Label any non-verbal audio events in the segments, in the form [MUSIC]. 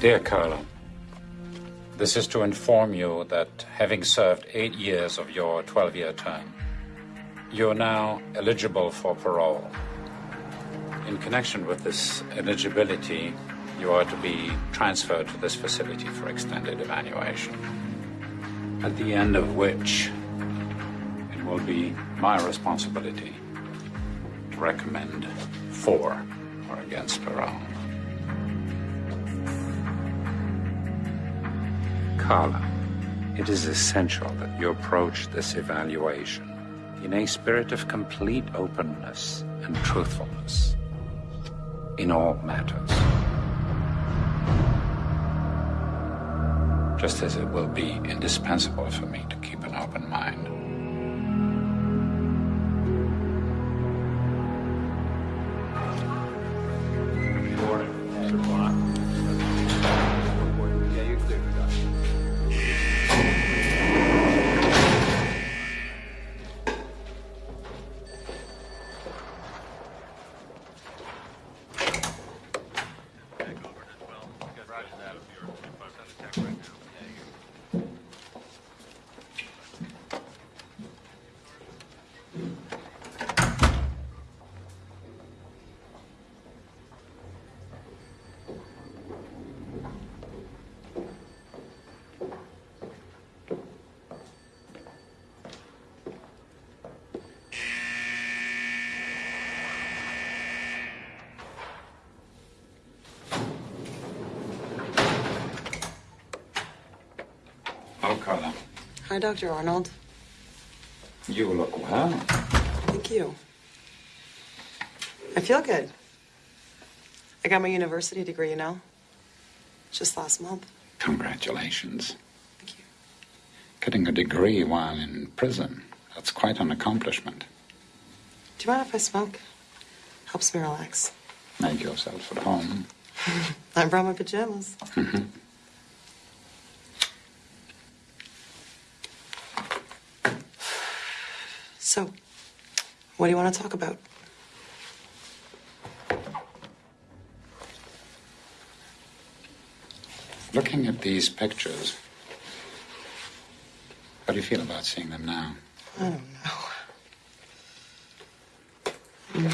Dear Karla, this is to inform you that having served eight years of your 12 year term, you're now eligible for parole. In connection with this eligibility, you are to be transferred to this facility for extended evaluation. At the end of which, it will be my responsibility to recommend for or against parole. Karla, it is essential that you approach this evaluation in a spirit of complete openness and truthfulness in all matters. Just as it will be indispensable for me to keep an open mind. Karla, Hi, Dr. Arnold. you look well. Thank you. I feel good. I got my university degree, you know? Just last month. Congratulations. Thank you. Getting a degree while in prison, that's quite an accomplishment. Do you mind if I smoke? Helps me relax. Make yourself at home. [LAUGHS] I brought my pajamas. Mm-hmm. So, what do you want to talk about? Looking at these pictures, how do you feel about seeing them now? I don't know.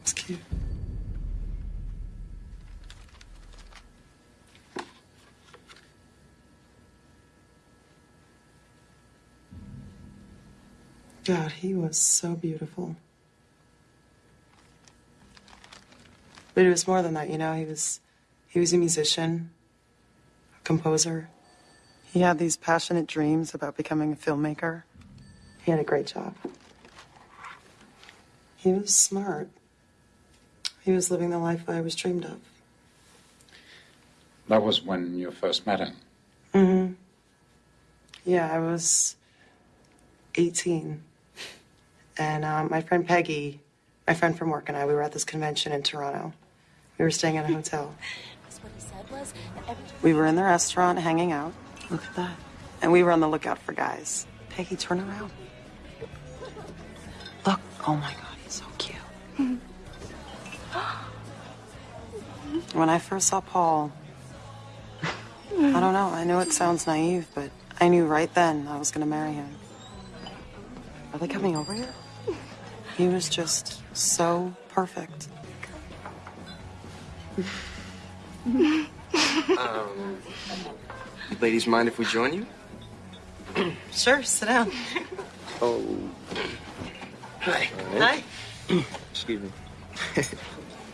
it's [LAUGHS] [LAUGHS] cute. God, he was so beautiful. But it was more than that, you know. He was, he was a musician, a composer. He had these passionate dreams about becoming a filmmaker. He had a great job. He was smart. He was living the life I was dreamed of. That was when you first met him. Mm-hmm. Yeah, I was 18. And um, my friend Peggy, my friend from work, and I, we were at this convention in Toronto. We were staying at a hotel. [LAUGHS] That's what he said was that every time We were in the restaurant hanging out. Look at that. And we were on the lookout for guys. Peggy, turn around. Look. Oh my God, he's so cute. [GASPS] when I first saw Paul, I don't know. I know it sounds naive, but I knew right then I was going to marry him. Are they coming over here? He was just so perfect. Um, ladies mind if we join you? [CLEARS THROAT] Sure, sit down. Oh. Hi. Hi, [CLEARS THROAT] Excuse me. [LAUGHS]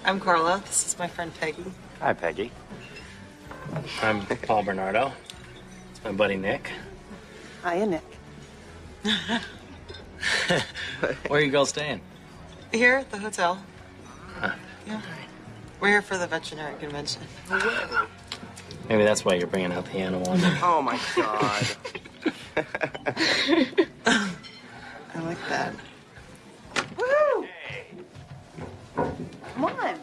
I'm Karla. This is my friend Peggy. Hi, Peggy. I'm Paul Bernardo. It's my buddy Nick. Hiya, Nick. [LAUGHS] [LAUGHS] Where are you girls staying? Here at the hotel. Huh. Yeah. We're here for the veterinary convention. Maybe that's why you're bringing out the animal. Oh my god. [LAUGHS] I like that. Woo! Come on.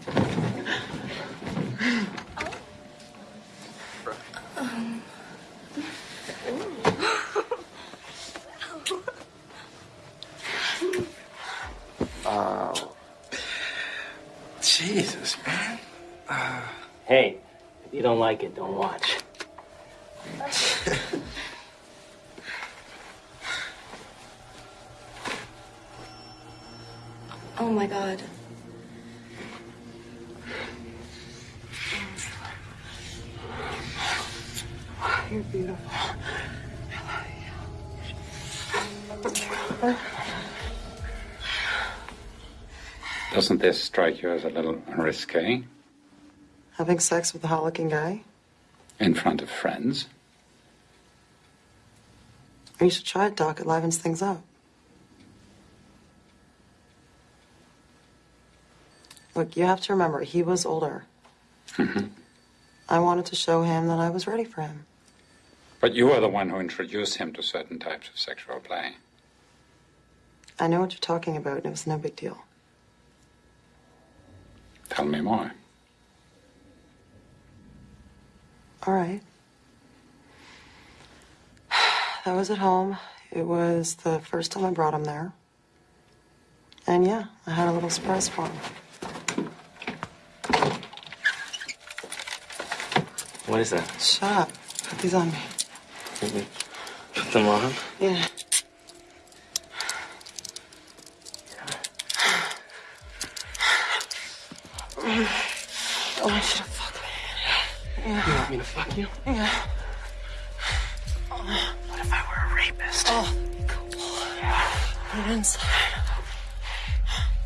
Oh. Like it, don't watch. [LAUGHS] Oh my god. You're beautiful. Doesn't this strike you as a little risque? Having sex with a hot looking guy? In front of friends? You should try it, Doc. It livens things up. Look, you have to remember, he was older. Mm-hmm. I wanted to show him that I was ready for him. But you were the one who introduced him to certain types of sexual play. I know what you're talking about, and it was no big deal. Tell me more. All right. [SIGHS] That was at home. It was the first time I brought him there. And yeah, I had a little surprise for him. What is that? Shut up. Put these on me. Put them on. Yeah. I want you to fuck me. You want me to fuck you? Yeah. What if I were a rapist? Oh, cool. Put it inside.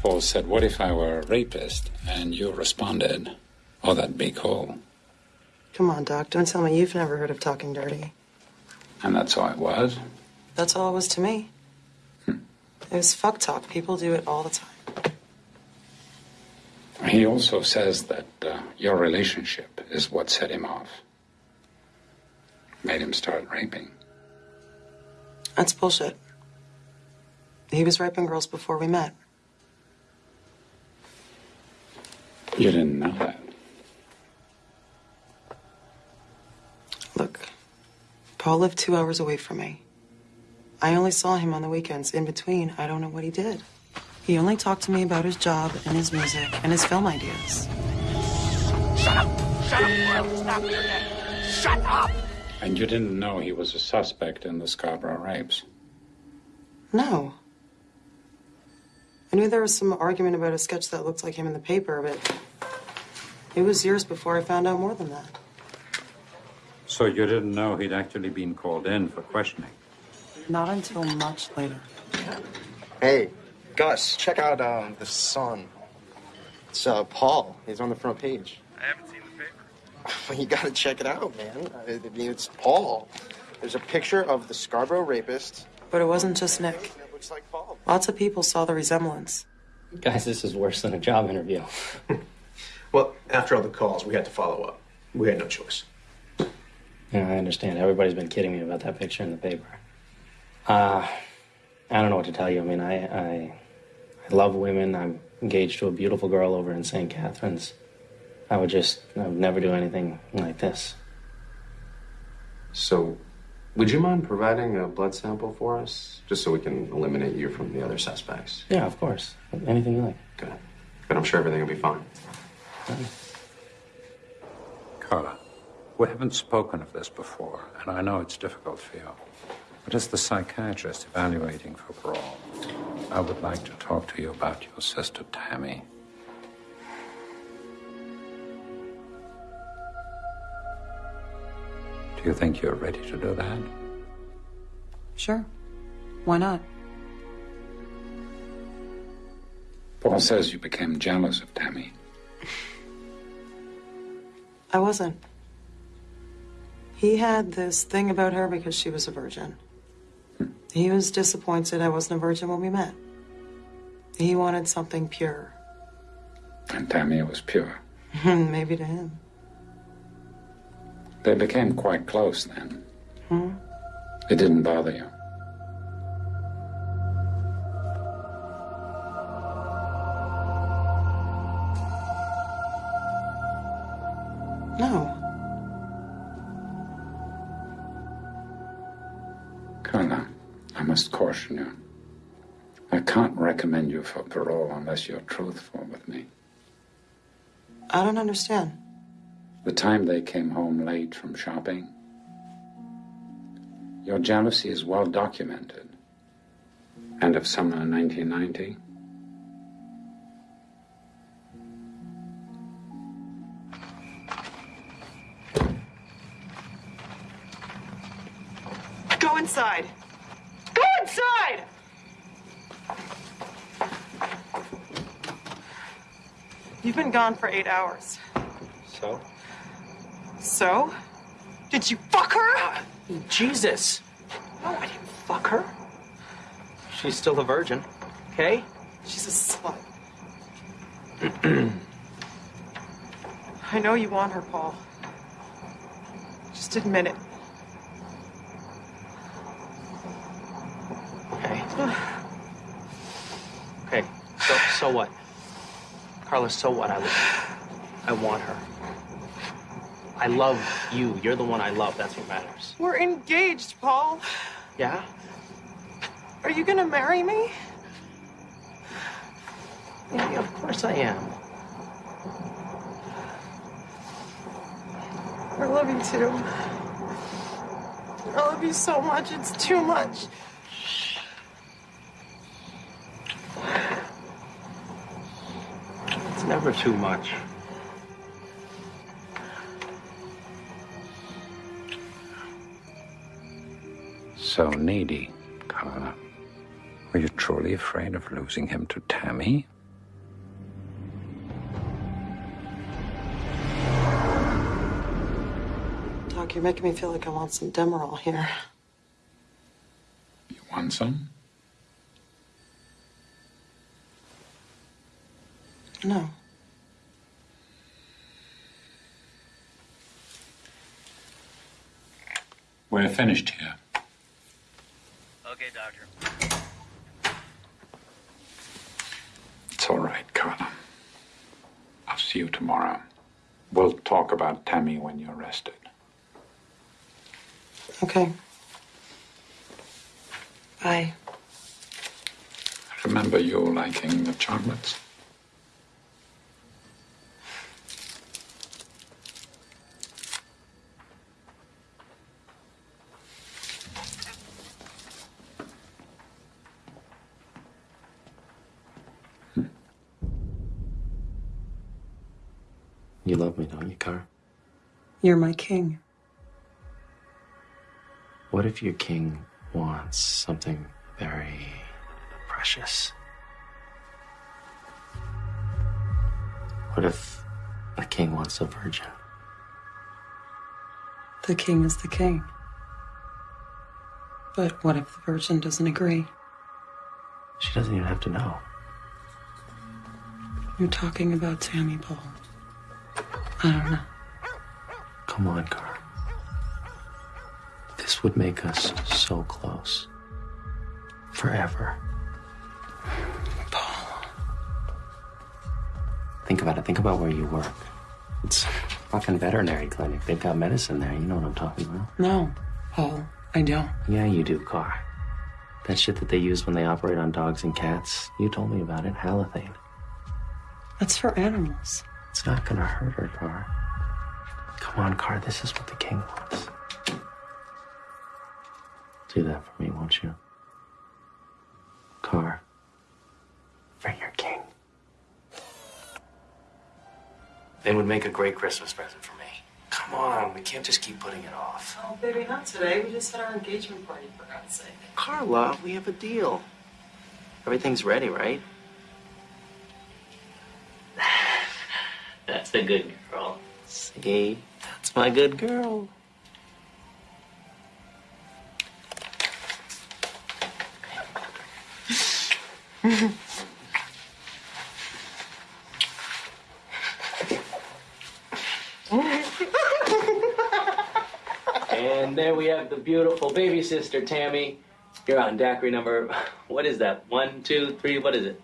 Paul said, What if I were a rapist? And you responded, Oh, that'd be cool. Come on, Doc. Don't tell me you've never heard of talking dirty. And that's all it was. That's all it was to me. It was fuck talk. People do it all the time. He also says that uh, your relationship is what set him off, made him start raping. That's bullshit. He was raping girls before we met. You didn't know that. Look, Paul lived two hours away from me. I only saw him on the weekends. In between, I don't know what he did. He only talked to me about his job and his music and his film ideas. And you didn't know he was a suspect in the Scarborough rapes. No. I knew there was some argument about a sketch that looked like him in the paper, but it was years before I found out more than that. So you didn't know he'd actually been called in for questioning? Not until much later. Hey, Gus, check out um, the Sun. It's uh, Paul. He's on the front page. I haven't [LAUGHS] seen you gotta check it out, man. I mean, it's Paul. There's a picture of the Scarborough rapist. But it wasn't just Nick. Looks like Paul. Lots of people saw the resemblance. Guys, this is worse than a job interview. [LAUGHS] Well, after all the calls, we had to follow up. We had no choice. Yeah, I understand. Everybody's been kidding me about that picture in the paper. Uh, I don't know what to tell you. I mean, I, I, I love women. I'm engaged to a beautiful girl over in St. Catharines. I would just, I would never do anything like this. So, would you mind providing a blood sample for us, just so we can eliminate you from the other suspects? Yeah, of course. Anything you like. Good. But I'm sure everything will be fine. Karla, we haven't spoken of this before, and I know it's difficult for you. But as the psychiatrist evaluating for parole, I would like to talk to you about your sister Tammy. Do you think you're ready to do that? Sure. Why not? Paul says you became jealous of Tammy. I wasn't. He had this thing about her because she was a virgin. He was disappointed I wasn't a virgin when we met. He wanted something pure. And Tammy was pure. [LAUGHS] Maybe to him. They became quite close then. Hmm? It didn't bother you. No. Karla, I must caution you. I can't recommend you for parole unless you're truthful with me. I don't understand. The time they came home late from shopping. Your jealousy is well documented. End of summer 1990. Go inside. Go inside! You've been gone for eight hours. So? So? Did you fuck her? Jesus! No, I didn't fuck her. She's still a virgin. Okay? She's a slut. [CLEARS THROAT] I know you want her, Paul. Just admit it. Okay. [SIGHS] Okay. So so what? Karla, so what? I I want her. I love you. You're the one I love. That's what matters. We're engaged, Paul. Yeah? Are you gonna marry me? Yeah, of course I am. I love you too. I love you so much. It's too much. It's never too much. So needy, Karla. Were you truly afraid of losing him to Tammy? Doc, you're making me feel like I want some Demerol here. You want some? No. We're finished here. Okay, Doctor. It's all right, Karla. I'll see you tomorrow. We'll talk about Tammy when you're rested. Okay. Bye. Remember you liking the chocolates? You love me, don't you, Car? You're my king. What if your king wants something very precious? What if the king wants a virgin? The king is the king. But what if the virgin doesn't agree? She doesn't even have to know. You're talking about Tammy, Paul. I don't know. Come on, Car. This would make us so close. Forever. Paul. Think about it. Think about where you work. It's fucking veterinary clinic. They've got medicine there. You know what I'm talking about. No, Paul, I don't. Yeah, you do, Car. That shit that they use when they operate on dogs and cats. You told me about it. Halothane. That's for animals. It's not gonna hurt her, Car. Come on, Car. This is what the king wants. Do that for me, won't you? Car. For your king. They would make a great Christmas present for me. Come on, we can't just keep putting it off. Oh, baby, not today. We just had our engagement party, for God's sake. Karla, we have a deal. Everything's ready, right? [SIGHS] That's the good girl. See? That's my good girl. and there we have the beautiful baby sister, Tammy. You're on daiquiri number, what is that? One, two, three, what is it?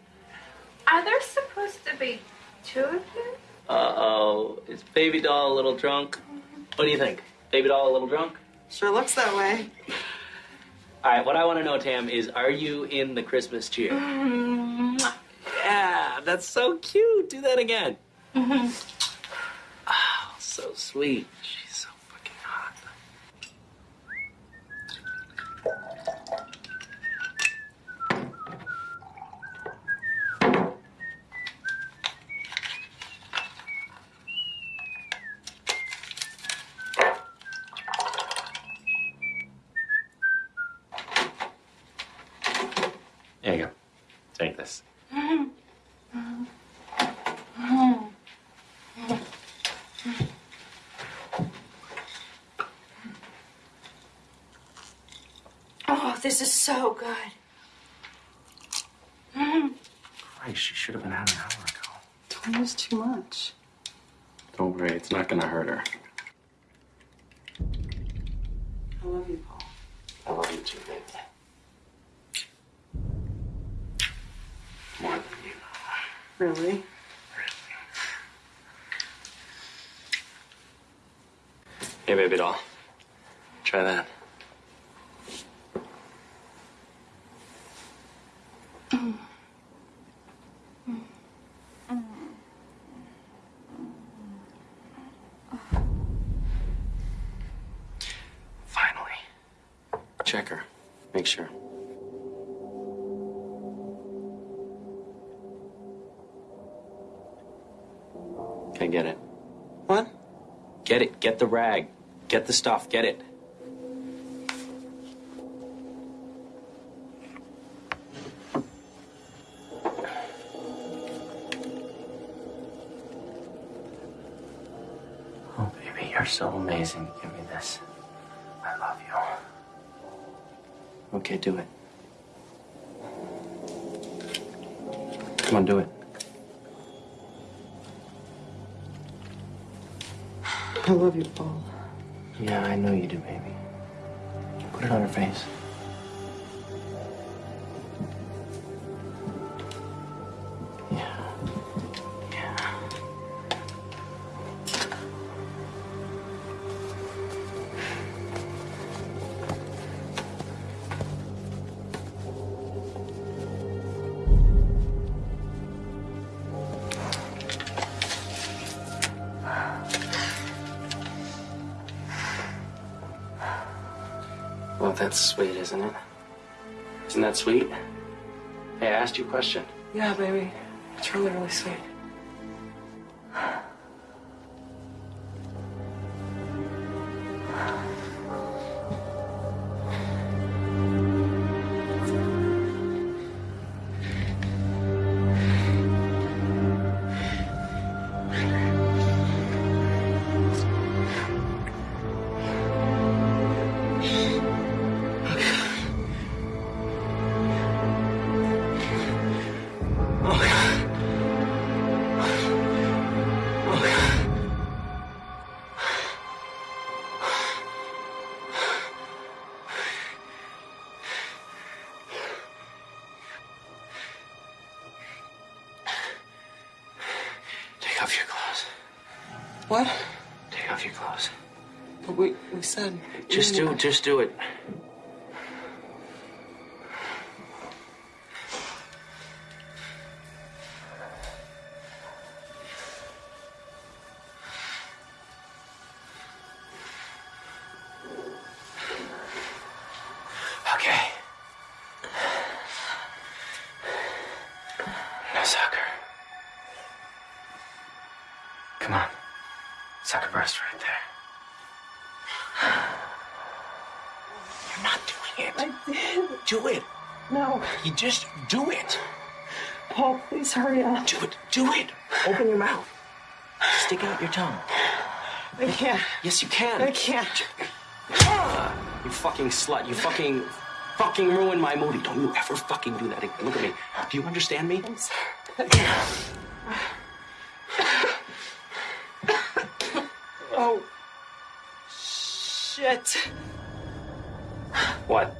Are there supposed to be two of you? Uh oh, is baby doll a little drunk? What do you think? Baby doll a little drunk? Sure looks that way. All right, what I want to know, Tam, is are you in the Christmas cheer? Yeah, that's so cute. Do that again. Mm -hmm. Oh, so sweet. She's so fucking hot. There you go. Take this. Oh, this is so good. Christ, she should have been out an hour ago. Don't use too much. Don't worry, it's not gonna hurt her. I love you, Paul. I love you too, baby. More than you know. Really? Hey, baby doll. Try that. Finally. Check her. Make sure. Okay, get it. What? Get it. Get the rag. Get the stuff. Get it. Oh, baby, you're so amazing. Give me this. I love you. Okay, do it. Come on, do it. I love you, Paul. Yeah, I know you do, baby. Put it on her face. That's sweet, isn't it? Isn't that sweet? Hey, I asked you a question. Yeah, baby. It's really, really sweet. Just do, just do it. You just do it. Paul, please hurry up. Do it. Do it. Open your mouth. Stick out your tongue. I can't. Yes, you can. I can't. Ah, you fucking slut. You fucking, fucking ruined my movie. Don't you ever fucking do that again. Look at me. Do you understand me? I'm sorry. oh. Shit. What?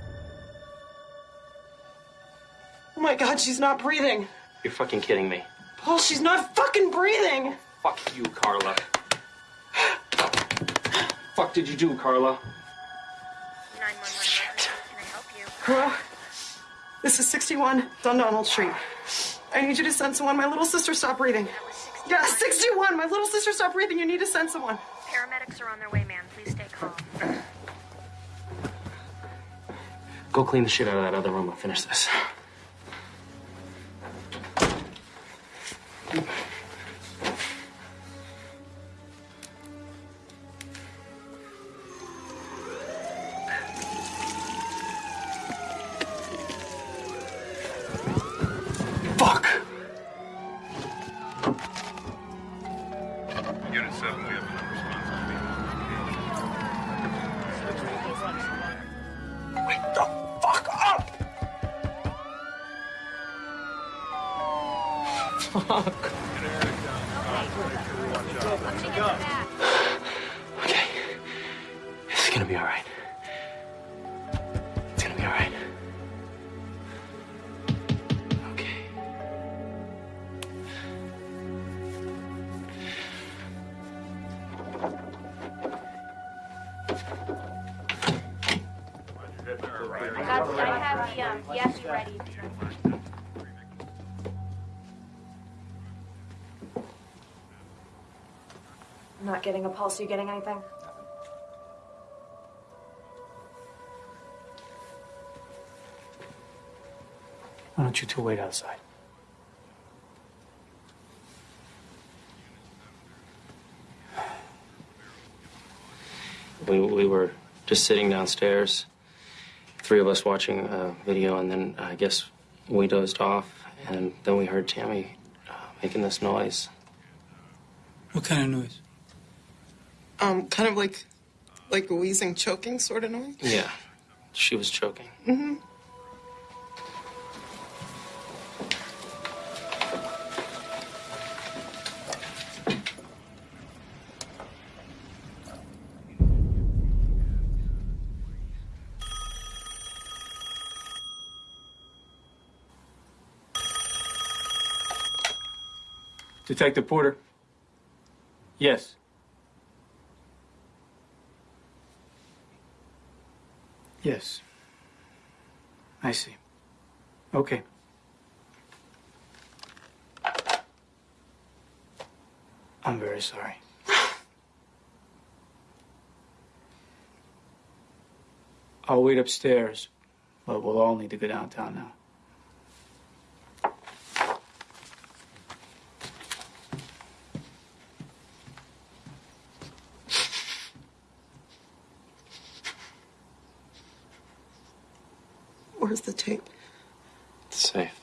God, she's not breathing. You're fucking kidding me. Paul, she's not fucking breathing. Fuck you, Karla. Fuck did you do, Karla? 911 Can I help you? Hello? This is 61 Dundonald Street. I need you to send someone. My little sister stopped breathing. Yeah, 61. My little sister stopped breathing. You need to send someone. Paramedics are on their way, man. Please stay calm. Go clean the shit out of that other room. I'll finish this. Getting a pulse. Are you getting anything? Why don't you two wait outside? We, we were just sitting downstairs, three of us watching a video, and then I guess we dozed off, and then we heard Tammy uh, making this noise. What kind of noise? Um, kind of like, like a wheezing, choking sort of noise. Yeah, she was choking. Mm-hmm. Detective Porter. Yes. Yes. I see. Okay. I'm very sorry. I'll wait upstairs, but we'll all need to go downtown now. Where's the tape? It's safe.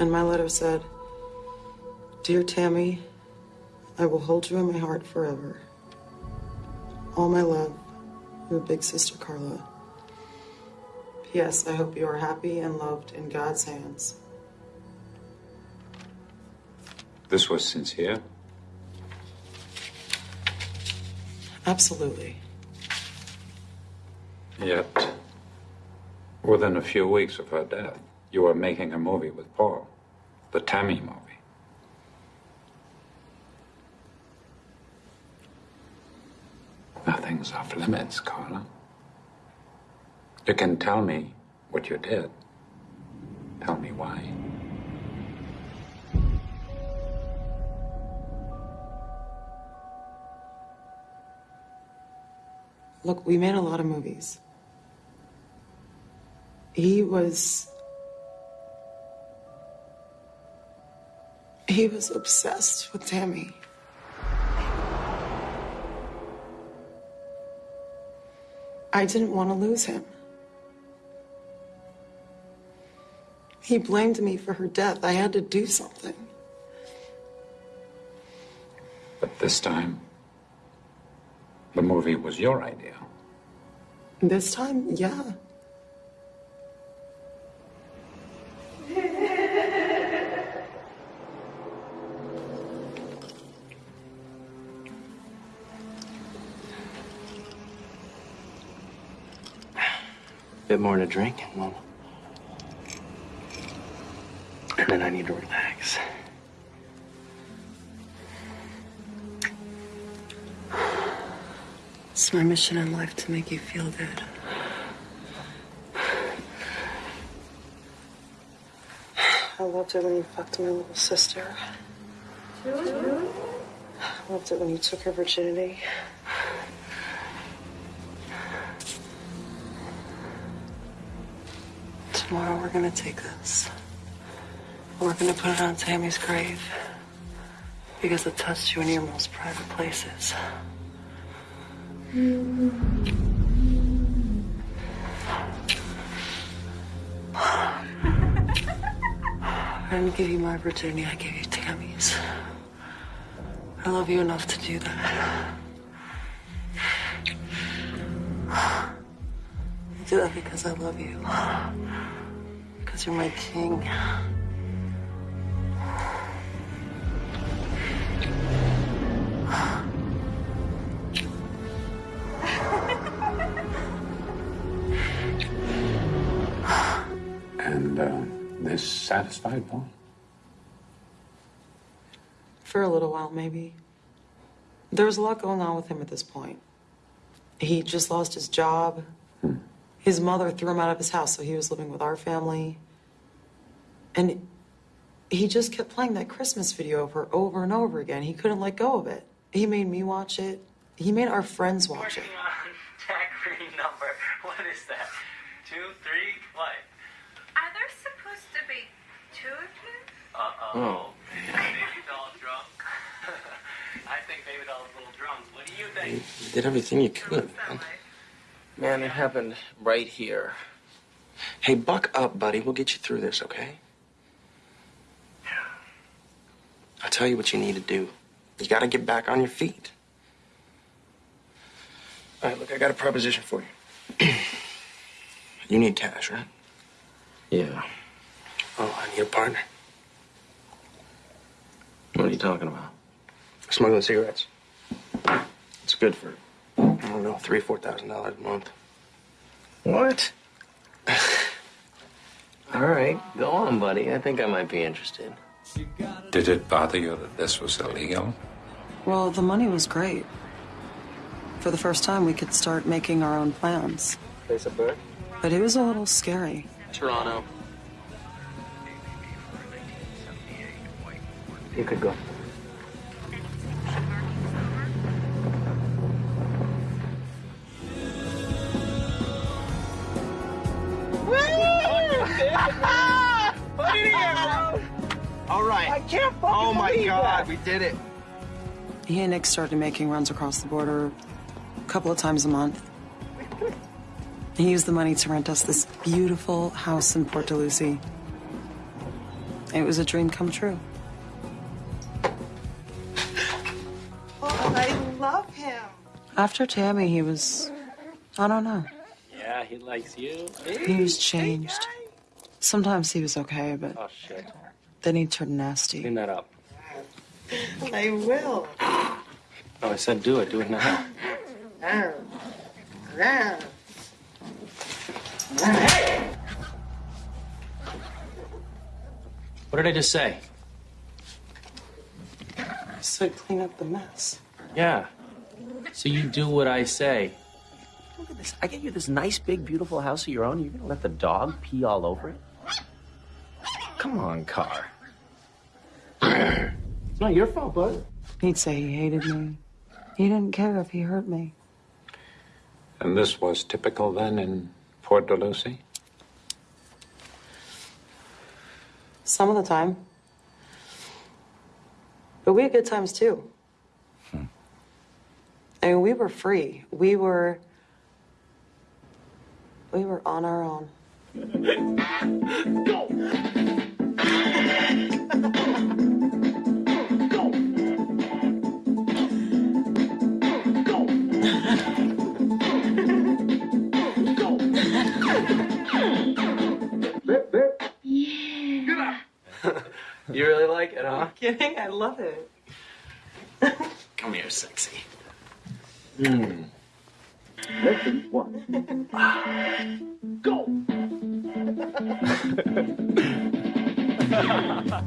And my letter said, Dear Tammy, I will hold you in my heart forever. All my love, your big sister Karla. P.S. I hope you are happy and loved in God's hands. This was sincere. Absolutely. Yet, within a few weeks of her death, you were making a movie with Paul, the Tammy movie. Nothing's off limits, Karla. You can tell me what you did. Tell me why. Look, we made a lot of movies. He was. He was obsessed with Tammy. I didn't want to lose him. He blamed me for her death. I had to do something. But this time, the movie was your idea. This time, yeah. bit more to drink, and then, and then I need to relax. It's my mission in life to make you feel good. I loved it when you fucked my little sister. Really? I loved it when you took her virginity. Tomorrow we're gonna take this. We're gonna put it on Tammy's grave. Because it touched you in your most private places. [SIGHS] I didn't give you my virginity, I gave you Tammy's. I love you enough to do that. [SIGHS] I do that because I love you. Because you're my king. And uh, this satisfied Paul? For a little while, maybe. There was a lot going on with him at this point. He just lost his job. His mother threw him out of his house, so he was living with our family. And he just kept playing that Christmas video of her over and over again. He couldn't let go of it. He made me watch it. He made our friends watch it. Working on [LAUGHS] tag green number. What is that? Two, three, what? Are there supposed to be two of you? Uh-oh. Oh, Baby doll drunk. [LAUGHS] I think baby doll's a little drunk. What do you think? You did everything you could, man. Man, it happened right here. Hey, buck up, buddy. We'll get you through this, okay? I'll tell you what you need to do. You gotta get back on your feet. All right, look, I got a proposition for you. [CLEARS THROAT] you need cash, right? Yeah. Oh, I need a partner. What are you talking about? Smuggling cigarettes. It's good for, I don't know, three, four thousand dollars a month. What? [LAUGHS] All right, go on, buddy. I think I might be interested. Did it bother you that this was illegal? Well, the money was great. For the first time, we could start making our own plans. Place a bet? But it was a little scary. Toronto. You could go. [LAUGHS] Put it bro. All right. I can't fucking Oh my God, we did it. He and Nick started making runs across the border a couple of times a month. He used the money to rent us this beautiful house in Port Dalhousie. It was a dream come true. Oh, I love him. After Tammy, he was, I don't know. Yeah, he likes you. He was changed. Sometimes he was okay, but Oh, shit. Then he turned nasty. Clean that up. I will. Oh, I said do it. Do it now. What did I just say? I said clean up the mess. Yeah. So you do what I say. Look at this. I get you this nice, big, beautiful house of your own. You're gonna let the dog pee all over it? Come on, Kar. It's not your fault, bud. He'd say he hated me. He didn't care if he hurt me. And this was typical then in Port Dalhousie? Some of the time. But we had good times too. Hmm. I mean, we were free. We were. We were on our own. [LAUGHS] You really like it, huh? Kidding? I love it. Come here, sexy. Hmm. Lesson one. Go! [LAUGHS] 哈哈哈哈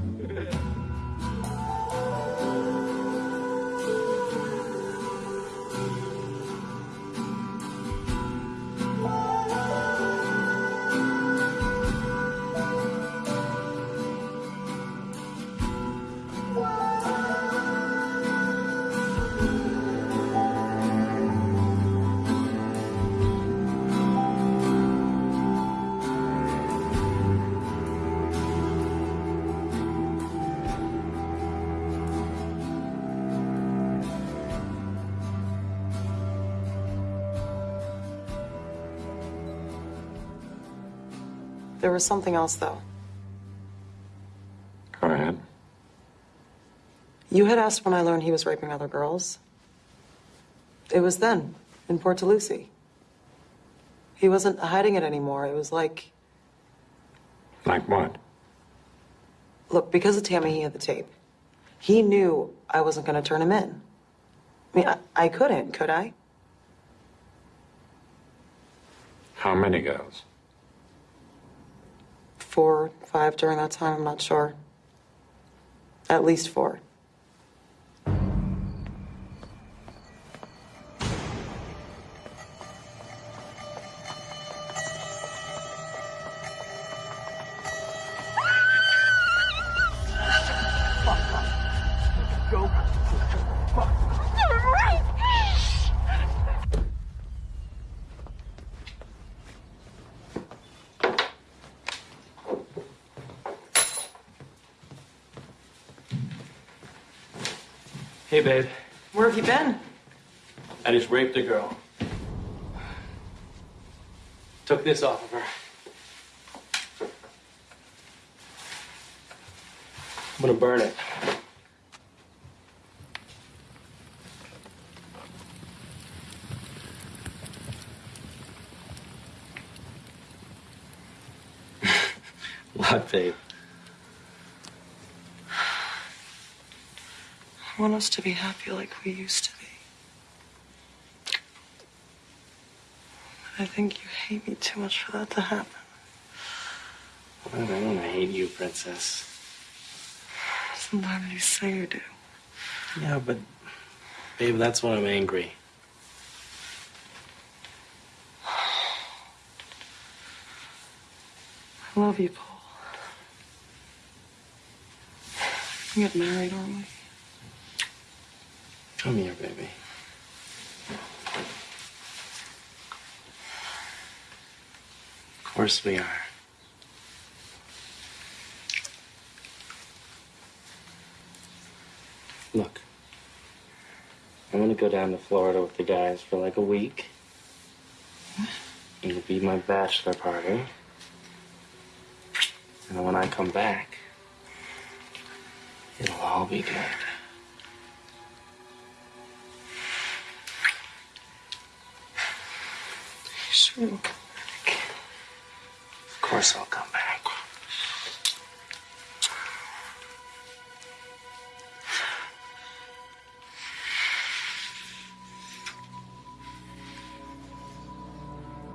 was something else, though. Go ahead. You had asked when I learned he was raping other girls. It was then, in Port Dalhousie. He wasn't hiding it anymore. It was like, Like what? look, because of Tammy, he had the tape. He knew I wasn't going to turn him in. I mean, I, I couldn't, could I? How many girls? Four, five during that time, I'm not sure. At least four. Hey, babe. Where have you been? I just raped a girl. Took this off of her. I'm gonna burn it. [LAUGHS] what, babe? Want us to be happy like we used to be. I think you hate me too much for that to happen. I don't hate you, princess. Sometimes you say you do. Yeah, but, babe, that's when I'm angry. I love you, Paul. We get married, aren't we? Come here, baby. Of course we are. Look, I'm gonna go down to Florida with the guys for like a week. It'll be my bachelor party. And when I come back, it'll all be good. Sure. Of course I'll come back.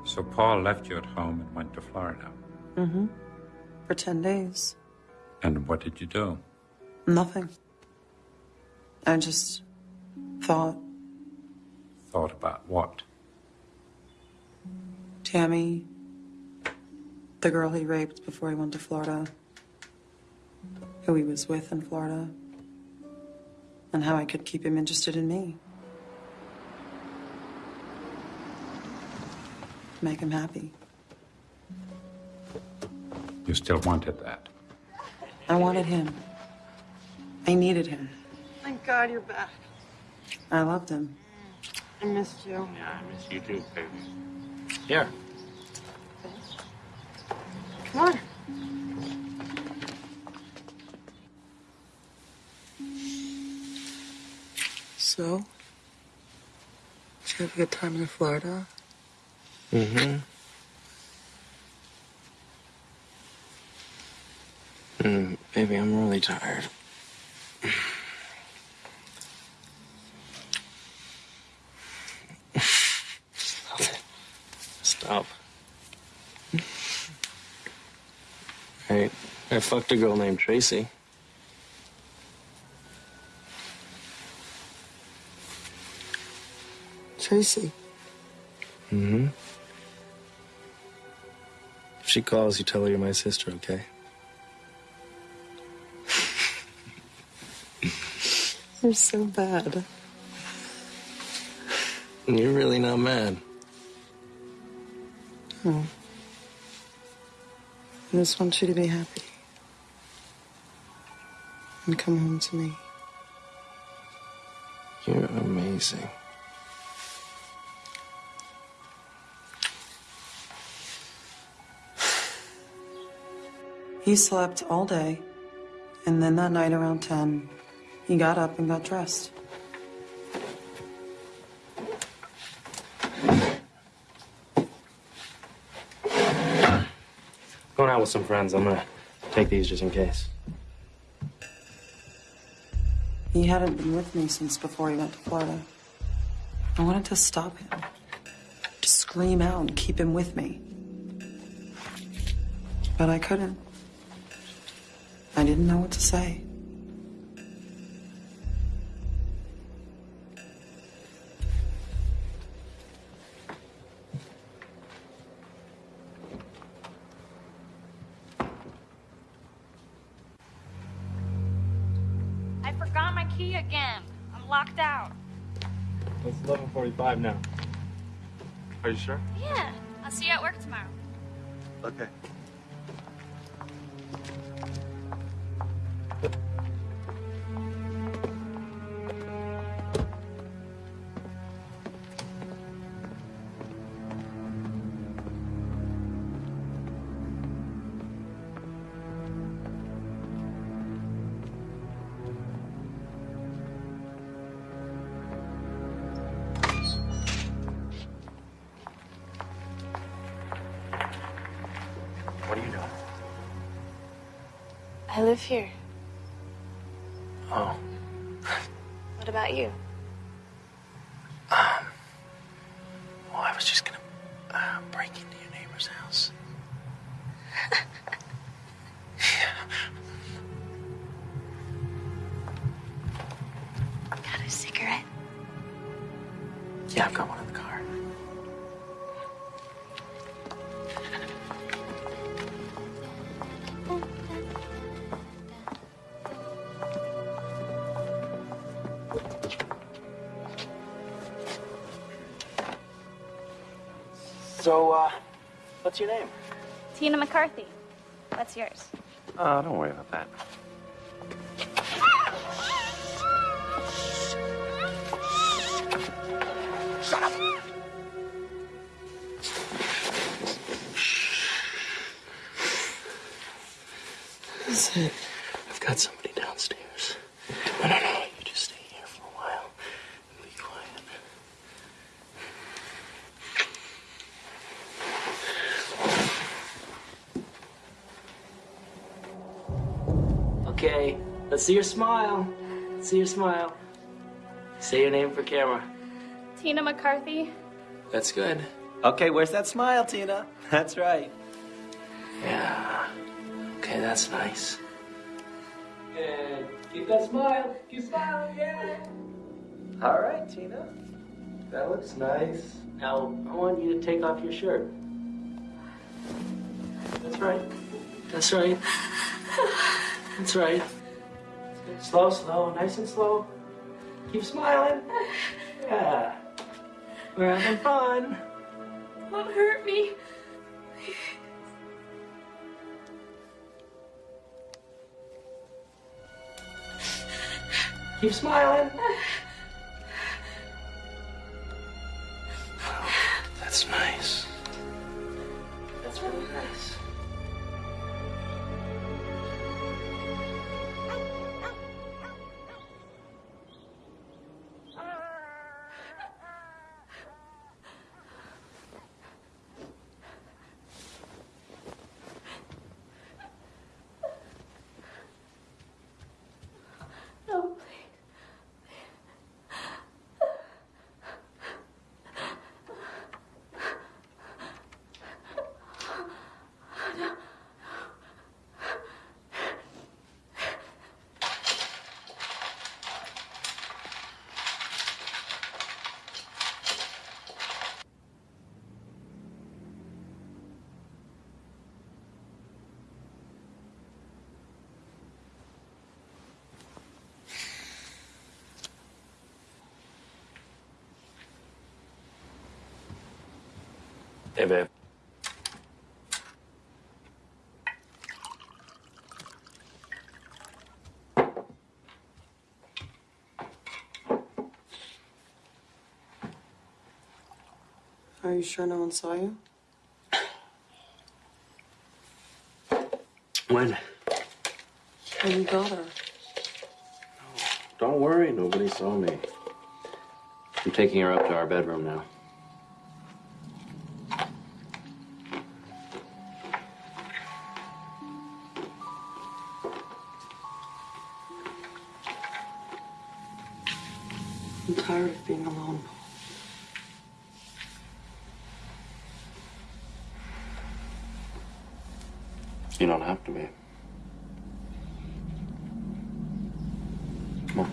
So Paul left you at home and went to Florida. Mm-hmm. For 10 days. And what did you do? Nothing. I just thought Thought about what? Tammy, the girl he raped before he went to Florida, who he was with in Florida, and how I could keep him interested in me. Make him happy. You still wanted that. I wanted him. I needed him. Thank God you're back. I loved him. I missed you. Yeah, I miss you too, baby. Here. Come on. So? Did you have a good time in Florida? Mm-hmm. Mm, baby, I'm really tired. Stop it. Stop. I, fucked a girl named Tracy. Tracy. Mm-hmm. If she calls, you tell her you're my sister, okay? You're so bad. You're really not mad. No. I just want you to be happy. And come home to me. You're amazing. He slept all day, and then that night around 10, he got up and got dressed. Going out with some friends. I'm gonna take these just in case. He hadn't been with me since before he went to Florida. I wanted to stop him, to scream out and keep him with me. But I couldn't. I didn't know what to say. 11:45 now. Are you sure? Yeah. I'll see you at work tomorrow. Okay. What's your name? Tina McCarthy. What's yours? Uh, don't worry about that. Let's see your smile. Let's see your smile. Say your name for camera. Tina McCarthy. That's good. Okay, where's that smile, Tina? [LAUGHS] That's right. Yeah. Okay, that's nice. Good. Keep that smile. Keep smiling, yeah. All right, Tina. That looks nice. Now, I want you to take off your shirt. That's right. That's right. That's right. Slow, slow, nice and slow. Keep smiling. [LAUGHS] Yeah. We're having fun. Don't hurt me. Keep smiling. [LAUGHS] Hey, babe. Are you sure no one saw you? When? mind? Oh, you got her. Don't worry, nobody saw me. I'm taking her up to our bedroom now. You don't have to be. Come on.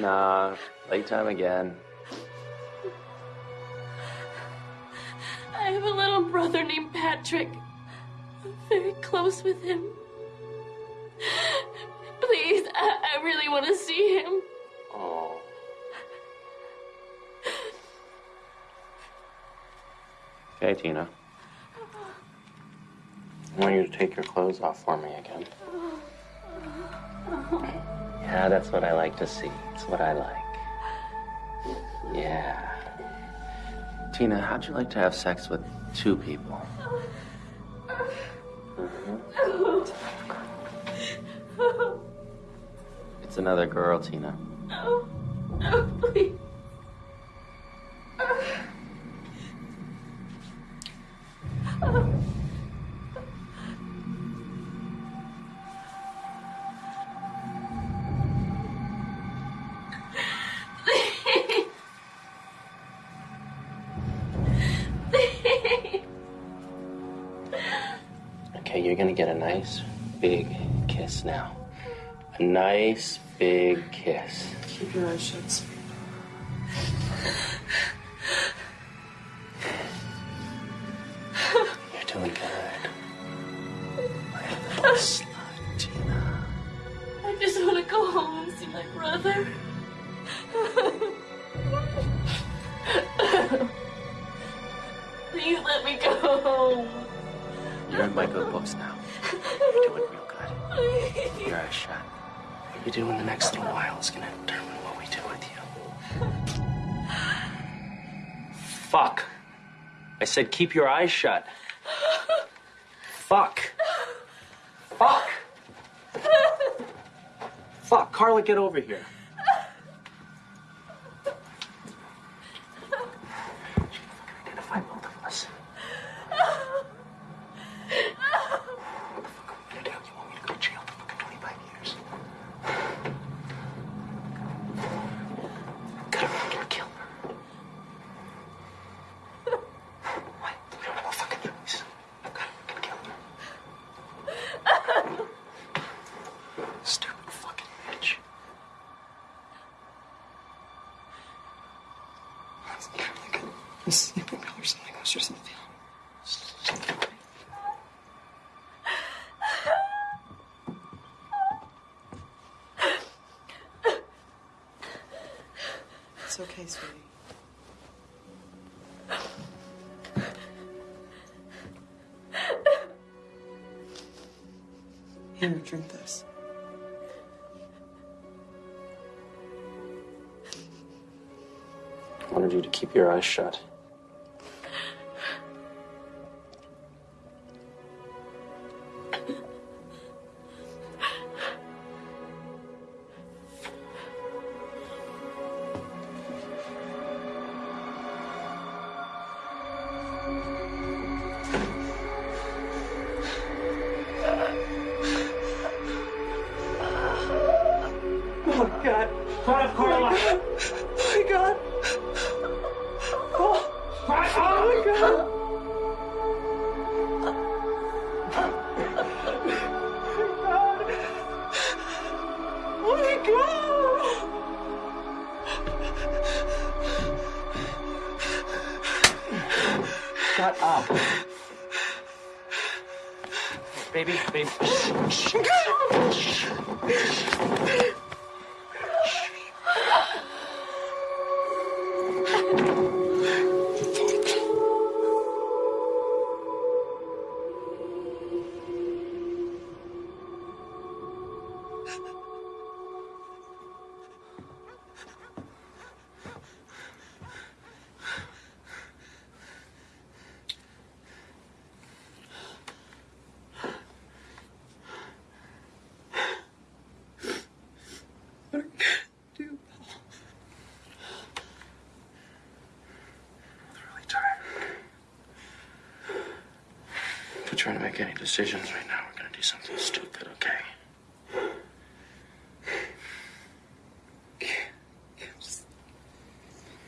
Nah, playtime again. I have a little brother named Patrick. I'm very close with him. Tina. I want you to take your clothes off for me again. Yeah, that's what I like to see. It's what I like. Yeah. Tina, how'd you like to have sex with two people? Mm-hmm. It's another girl, Tina. You're gonna get a nice big kiss now. A nice big kiss. Keep your eyes shut. Keep your eyes shut. Fuck. Fuck. Fuck. Karla, get over here. Keep your eyes shut. Trying to make any decisions right now. We're gonna do something stupid, okay?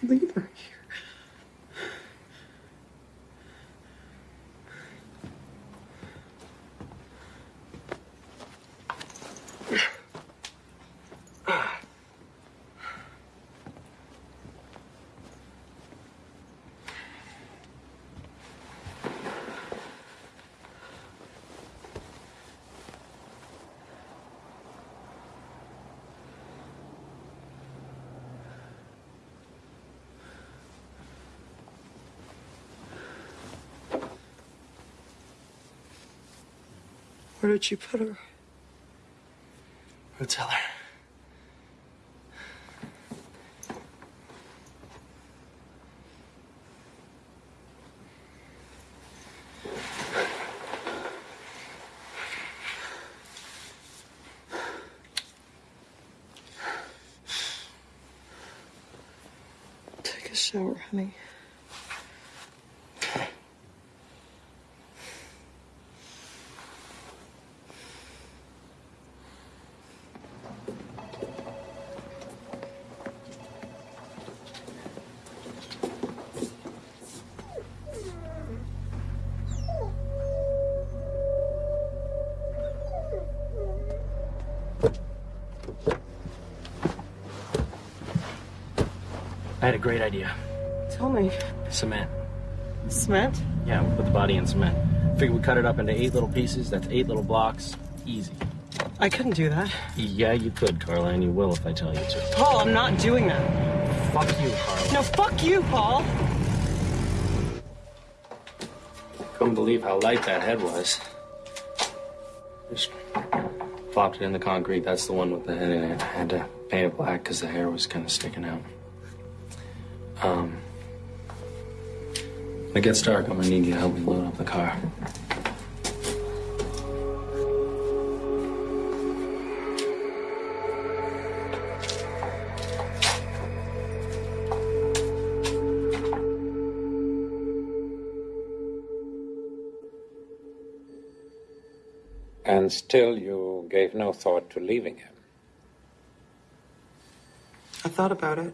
Leave her here. Where did you put her? Who tell her? Take a shower, honey. I had a great idea. Tell me. Cement. Cement? Yeah, we put the body in cement. Figure we cut it up into eight little pieces. That's eight little blocks. Easy. I couldn't do that. Yeah, you could, Karla, and you will if I tell you to. Paul, I'm not doing that. Fuck you, Karla. No, fuck you, Paul. Couldn't believe how light that head was. Just plopped it in the concrete. That's the one with the head in it. I had to paint it black because the hair was kind of sticking out. When it gets dark, I'm gonna need you to help me load up the car. And still you gave no thought to leaving him. I thought about it.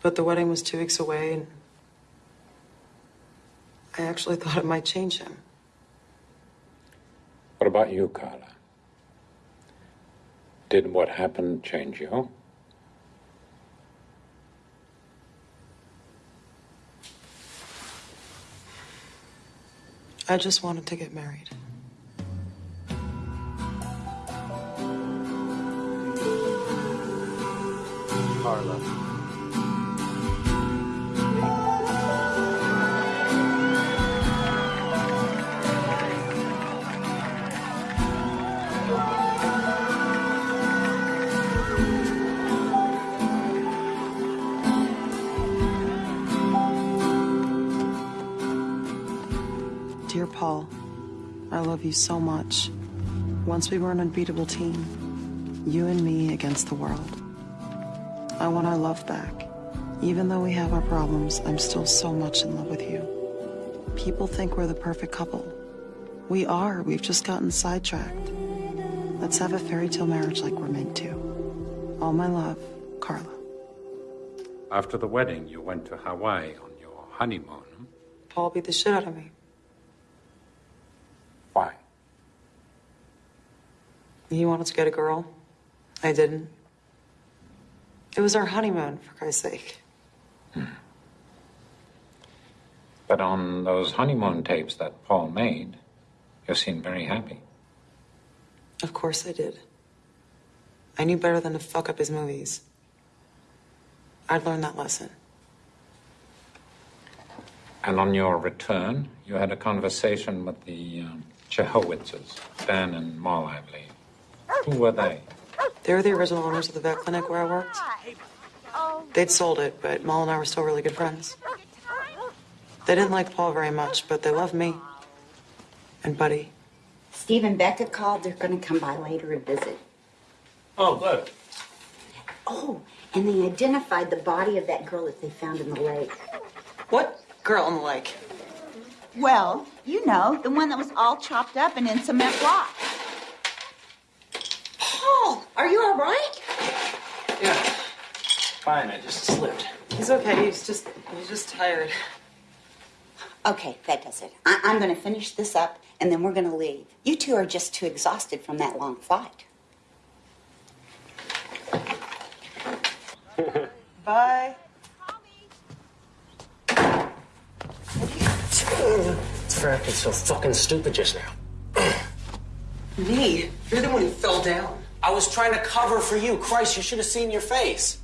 But the wedding was two weeks away, and I actually thought it might change him. What about you, Karla? Did what happened change you? I just wanted to get married. Karla. Paul, I love you so much. Once we were an unbeatable team, you and me against the world. I want our love back. Even though we have our problems, I'm still so much in love with you. People think we're the perfect couple. We are, we've just gotten sidetracked. Let's have a fairy tale marriage like we're meant to. All my love, Karla. After the wedding, you went to Hawaii on your honeymoon. Paul beat the shit out of me. Why? He wanted to get a girl. I didn't. It was our honeymoon, for Christ's sake. But on those honeymoon tapes that Paul made, you seemed very happy. Of course I did. I knew better than to fuck up his movies. I'd learned that lesson. And on your return, you had a conversation with the um, Chehowitzes, Dan and Moll, I believe. Who were they? They were the original owners of the vet clinic where I worked. They'd sold it, but Moll and I were still really good friends. They didn't like Paul very much, but they loved me. And Buddy. Steve and Becca called. They're going to come by later and visit. Oh, good. Oh, and they identified the body of that girl that they found in the lake. What girl in the lake? Well, you know, the one that was all chopped up and in cement block. Paul, are you all right? Yeah. Fine, I just slipped. He's okay. He's just he's just tired. Okay, that does it. I- I'm going to finish this up and then we're going to leave. You two are just too exhausted from that long flight. Bye. It's for acting so fucking stupid just now. Me? You're the one who fell down. I was trying to cover for you. Christ, you should have seen your face.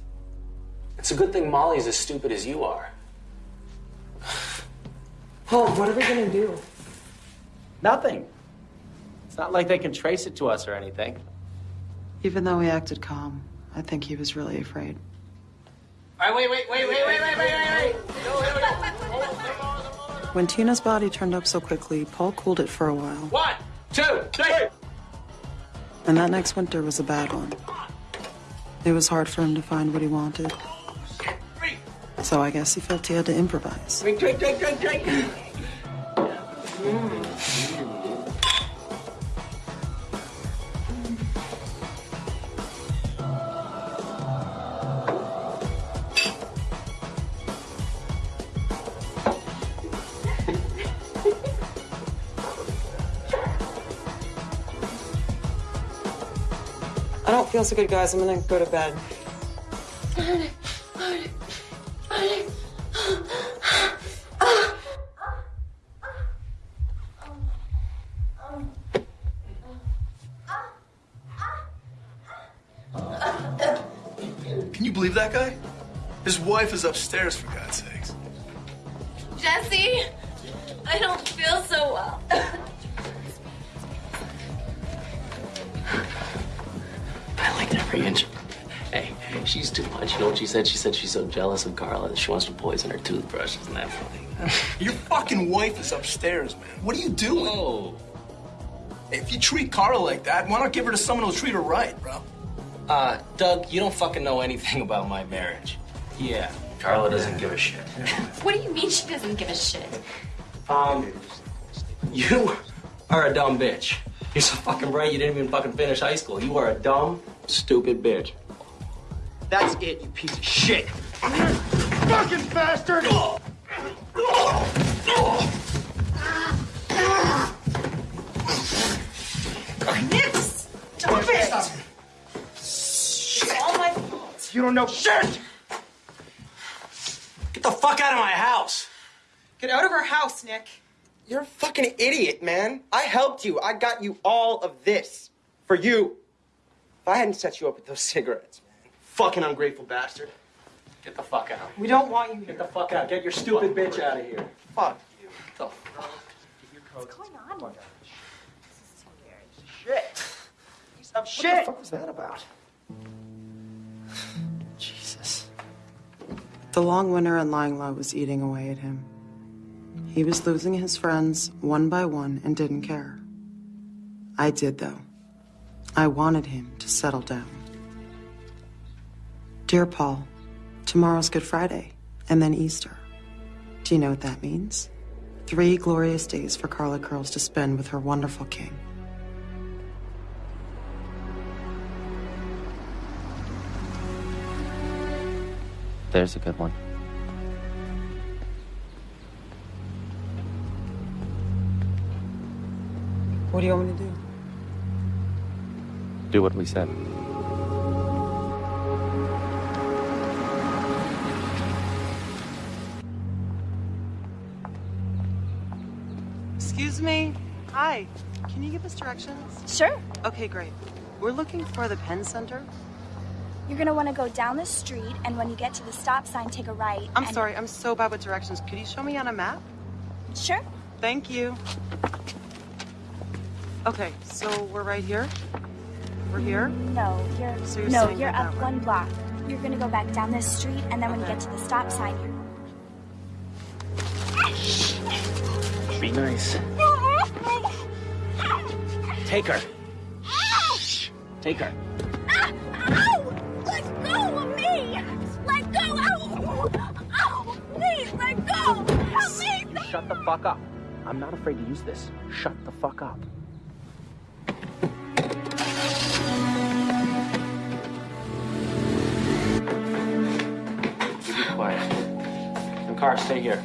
It's a good thing Molly's as stupid as you are. Paul, what are we gonna do? Nothing. It's not like they can trace it to us or anything. Even though he acted calm, I think he was really afraid. All right, wait, wait, wait, wait, wait, wait, wait, wait, wait. No, wait, wait. When Tina's body turned up so quickly, Paul cooled it for a while. One, two, three. And that next winter was a bad one. It was hard for him to find what he wanted. So I guess he felt he had to improvise. Drink, drink, drink, drink, drink. I don't feel so good, guys. I'm gonna go to bed. Can you believe that guy? His wife is upstairs, for God's said? She said she's so jealous of Karla that she wants to poison her toothbrush. Isn't that funny? [LAUGHS] Your fucking wife is upstairs, man. What are you doing? Oh. If you treat Karla like that, why not give her to someone who'll treat her right, bro? Uh, Doug, you don't fucking know anything about my marriage. Yeah, Karla doesn't give a shit. What do you mean she doesn't give a shit? Um, you are a dumb bitch. You're so fucking bright you didn't even fucking finish high school. You are a dumb, stupid bitch. That's it, you piece of shit. Fucking bastard! Nix! Stop it! It's all my fault. You don't know shit! Get the fuck out of my house. Get out of our house, Nick. You're a fucking idiot, man. I helped you. I got you all of this. For you. If I hadn't set you up with those cigarettes, man. Fucking ungrateful bastard. Get the fuck out. We don't want you here. Get the fuck out. Get your stupid bitch out of here. Fuck you. Get the fuck. What's going on? Shit. Piece of What the fuck was that about? Jesus. The long winter in Lying Low was eating away at him. He was losing his friends one by one and didn't care. I did, though. I wanted him to settle down. Dear Paul, tomorrow's Good Friday, and then Easter. Do you know what that means? Three glorious days for Karla Curls to spend with her wonderful king. There's a good one. What do you want me to do? Do what we said. Excuse me. Hi. Can you give us directions? Sure. Okay, great. We're looking for the Pen Center. You're gonna want to go down the street, and when you get to the stop sign, take a right. I'm and- sorry, I'm so bad with directions. Could you show me on a map? Sure. Thank you. Okay, so we're right here? We're here? No, you're So you're no, you're go that up way. one block. You're gonna go back down this street, and then when you get to the stop sign, you're Be nice. Take her. Take her. Ow! Let go of me! Let go! Ow! Ow! Please, let go! Help me! Shut the fuck up. I'm not afraid to use this. Shut the fuck up. You be quiet. And Kar, stay here.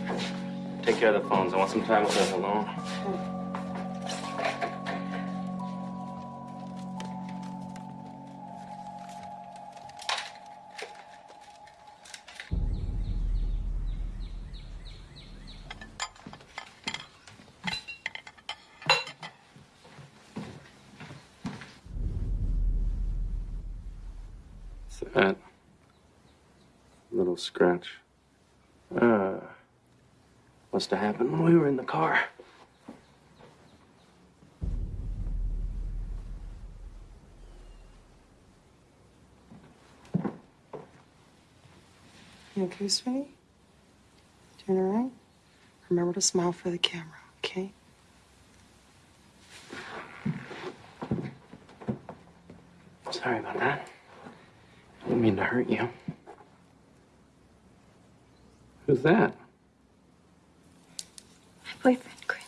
Take care of the phones. I want some time with us alone. Have happened when we were in the car. You okay, sweetie? Doing all right? Remember to smile for the camera, okay? Sorry about that. I didn't mean to hurt you. Who's that? Boyfriend, Chris.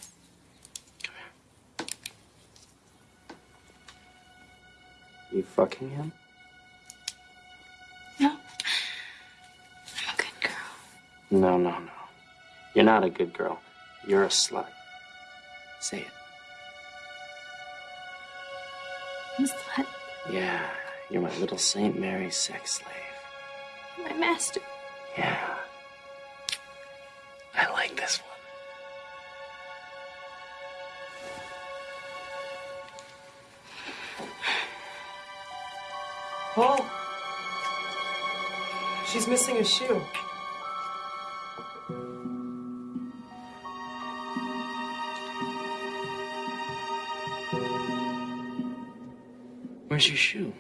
You fucking him? No. I'm a good girl. No, no, no. You're not a good girl. You're a slut. Say it. I'm a slut. Yeah, you're my little St. Mary's sex slave. My master. Yeah. I like this one. Paul. She's missing a shoe. Where's your shoe?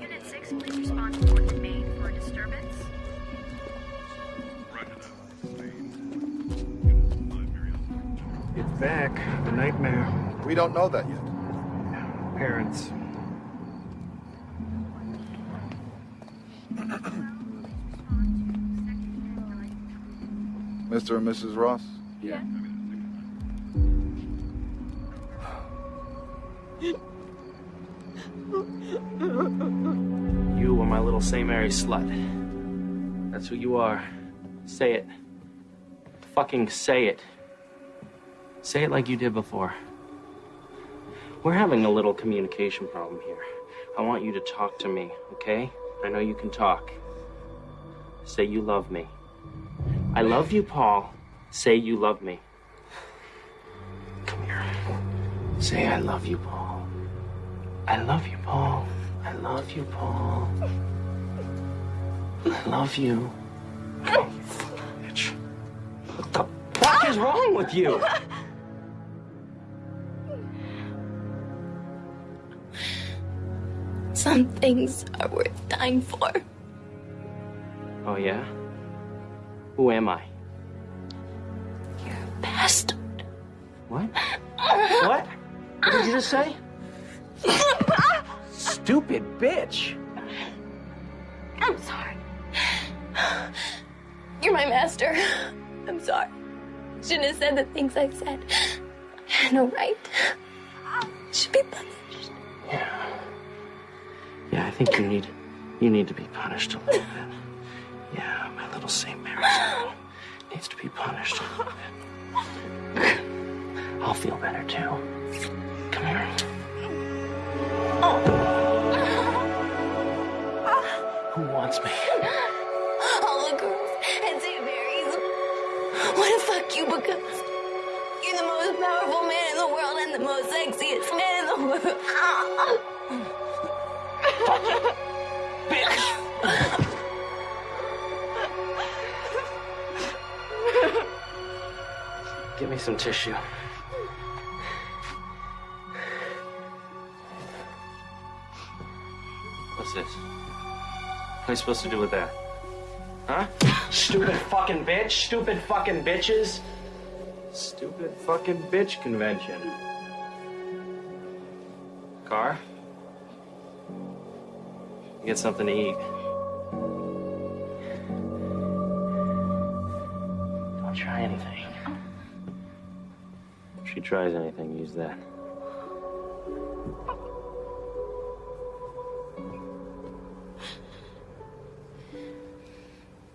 Unit 6, please respond to Fort Maine for a disturbance. It's back. The nightmare. We don't know that yet. Parents. Mr. and Mrs. Ross? Yeah. You were my little St. Mary slut. That's who you are. Say it. Fucking say it. Say it like you did before. We're having a little communication problem here. I want you to talk to me, okay? I know you can talk. Say you love me. I love you, Paul. Say you love me. Come here. Say I love you, Paul. I love you, Paul. I love you, Paul. I love you. Oh, bitch. What the fuck is wrong with you? Some things are worth dying for. Oh, yeah? Who am I? You're a Bastard. What? What? What did you just say? Stupid bitch. I'm sorry. You're my master. I'm sorry. Shouldn't have said the things I said. I had no right. Should be punished. Yeah. Yeah, I think you need you need to be punished a little bit. Yeah, my little St. Mary's girl [LAUGHS] needs to be punished a little bit. I'll feel better too. Come here. Who wants me? All the girls at St. Mary's want to fuck you because you're the most powerful man in the world and the most sexiest man in the world. Give me some tissue. What's this? What am I supposed to do with that? Huh? Stupid fucking bitch. Stupid fucking bitches. Stupid fucking bitch convention. Kar? Get something to eat. Don't try anything. Tries anything, use that.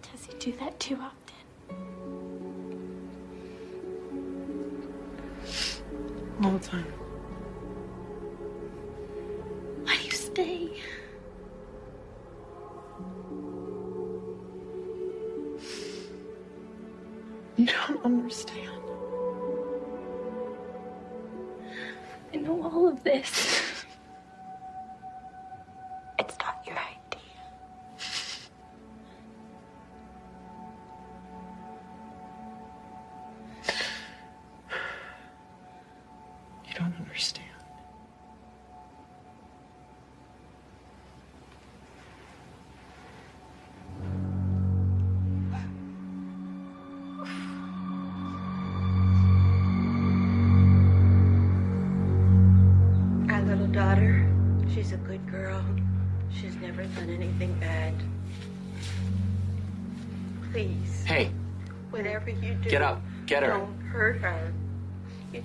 Does he do that too often? All the time. Why do you stay? You don't understand. All of this. [LAUGHS]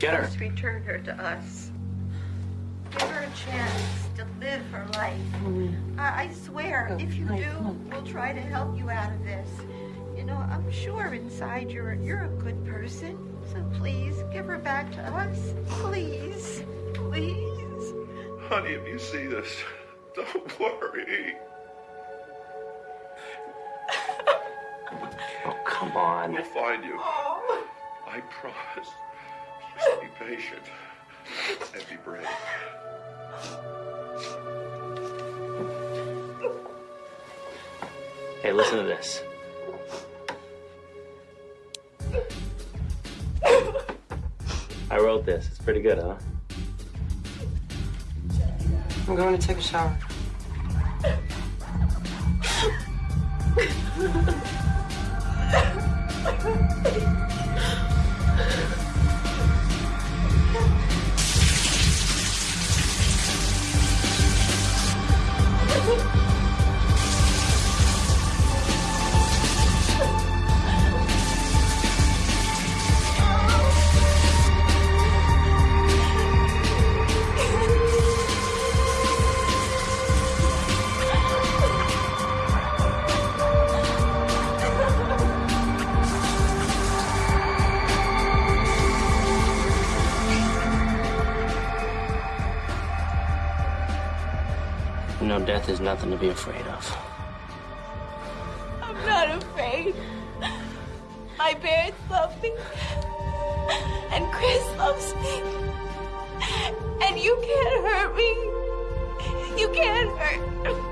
Get her. just return her to us. Give her a chance to live her life. I, I swear, if you do, we'll try to help you out of this. You know, I'm sure inside you're you're a good person. So please give her back to us. Please, please. Honey, if you see this, don't worry. Oh, come on. We'll find you. Oh. I promise. Just be patient and be brave. Hey, listen to this. I wrote this. It's pretty good, huh? I'm going to take a shower. [LAUGHS] 呜。Death is nothing to be afraid of. I'm not afraid. My parents love me. And Chris loves me. And you can't hurt me. You can't hurt.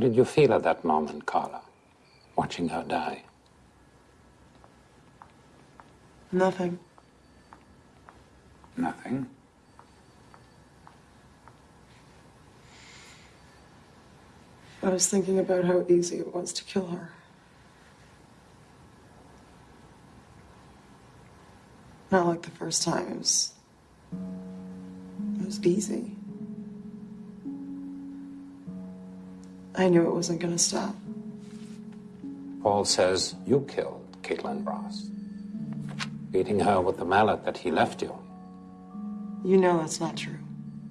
What did you feel at that moment, Karla, watching her die? Nothing. Nothing. I was thinking about how easy it was to kill her. Not like the first time. It was. It was easy. I knew it wasn't gonna stop. Paul says you killed Caitlin Ross, beating her with the mallet that he left you. You know that's not true.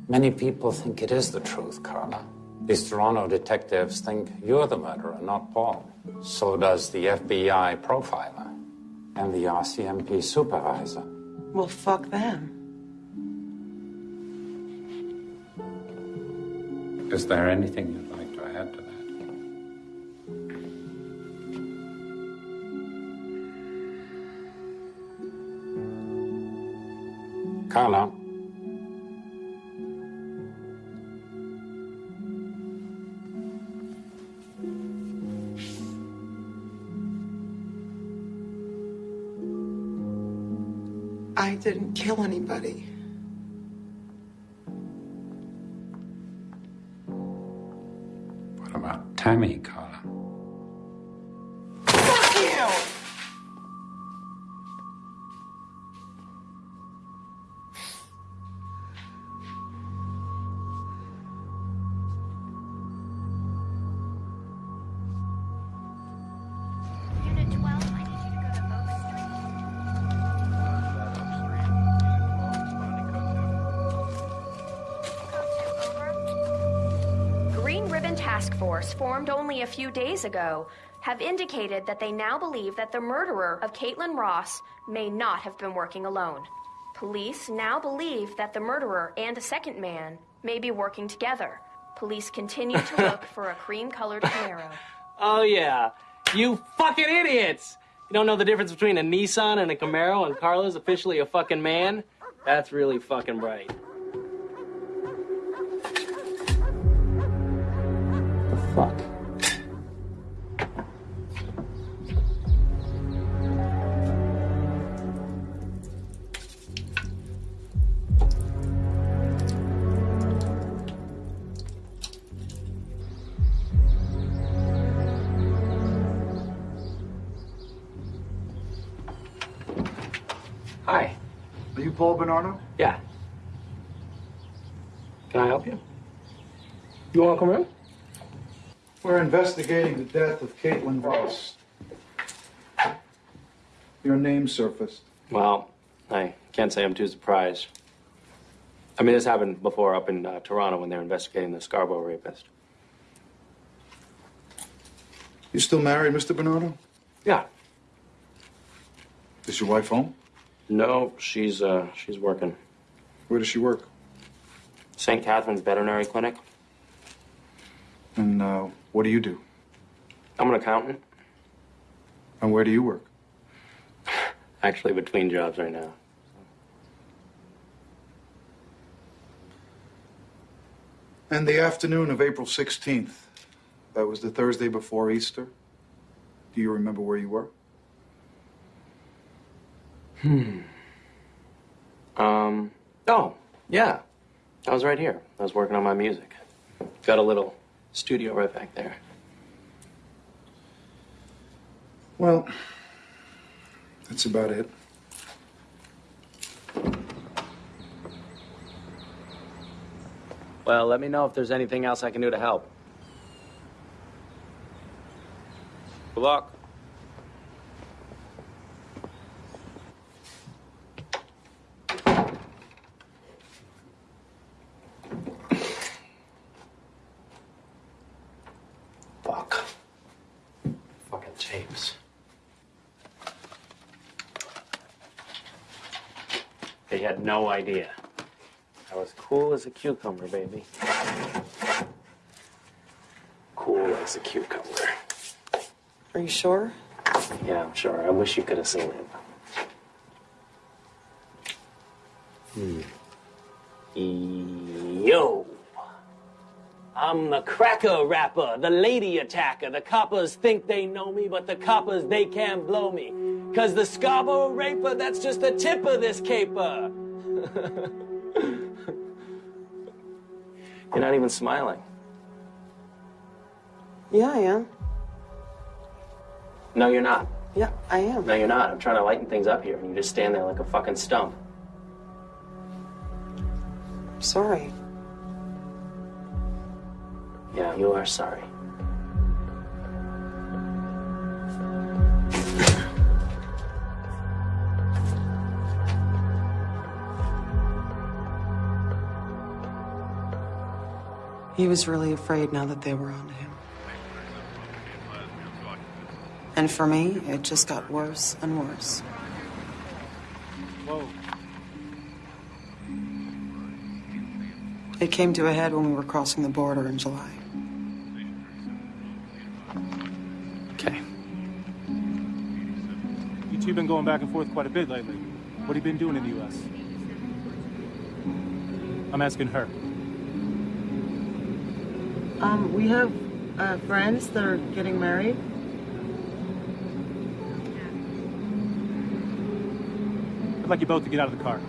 Many people think it is the truth, Karla. These Toronto detectives think you're the murderer, not Paul. So does the FBI profiler and the RCMP supervisor. Well, fuck them. Is there anything Karla. I didn't kill anybody. Only a few days ago, have indicated that they now believe that the murderer of Caitlin Ross may not have been working alone. Police now believe that the murderer and a second man may be working together. Police continue to look for a cream colored Camaro. [LAUGHS] Oh, yeah. You fucking idiots! You don't know the difference between a Nissan and a Camaro, and Karla's officially a fucking man? That's really fucking bright. Bernardo? Yeah. Can I help you? You want to come in? We're investigating the death of Caitlin Voss. Your name surfaced. Well, I can't say I'm too surprised. I mean, this happened before up in uh, Toronto when they were investigating the Scarborough rapist. You still married, Mr. Bernardo? Yeah. Is your wife home? No, she's uh, she's working. Where does she work? St. Catharines Veterinary Clinic. And uh, what do you do? I'm an accountant. And where do you work? [SIGHS] Actually, between jobs right now. And the afternoon of April 16th, that was the Thursday before Easter. Do you remember where you were? Hmm. Um. Oh, yeah. I was right here. I was working on my music. Got a little studio right back there. Well, that's about it. Well, let me know if there's anything else I can do to help. Good luck. Fuck. Fucking tapes. They had no idea. I was cool as a cucumber, baby. Cool as a cucumber. Are you sure? Yeah, I'm sure. I wish you could have seen it. Hmm. Yo! I'm the cracker rapper, the lady attacker. The coppers think they know me, but the coppers, they can't blow me. Cause the Scarborough raper, that's just the tip of this caper. [LAUGHS] You're not even smiling. Yeah, I am. No, you're not. Yeah, I am. No, you're not. I'm trying to lighten things up here, and you just stand there like a fucking stump. I'm Sorry. Yeah, you are sorry. He was really afraid now that they were onto him. And for me, it just got worse and worse. Whoa. It came to a head when we were crossing the border in July. Okay. You two been going back and forth quite a bit lately. What have you been doing in the U.S.? I'm asking her. Um, we have uh, friends that are getting married. I'd like you both to get out of the car.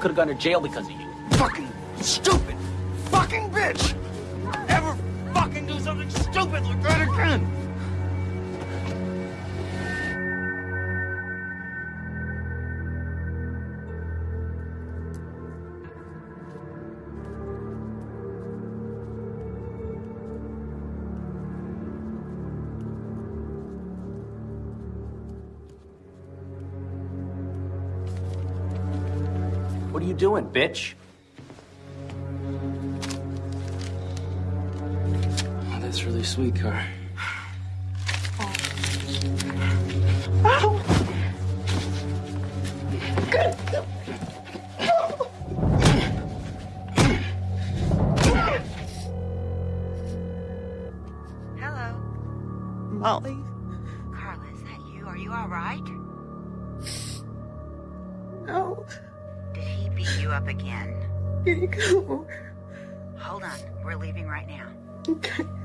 Could have gone to jail because of you. Fucking stupid fucking bitch! Doing, bitch? Oh, that's really sweet, Kar. Okay.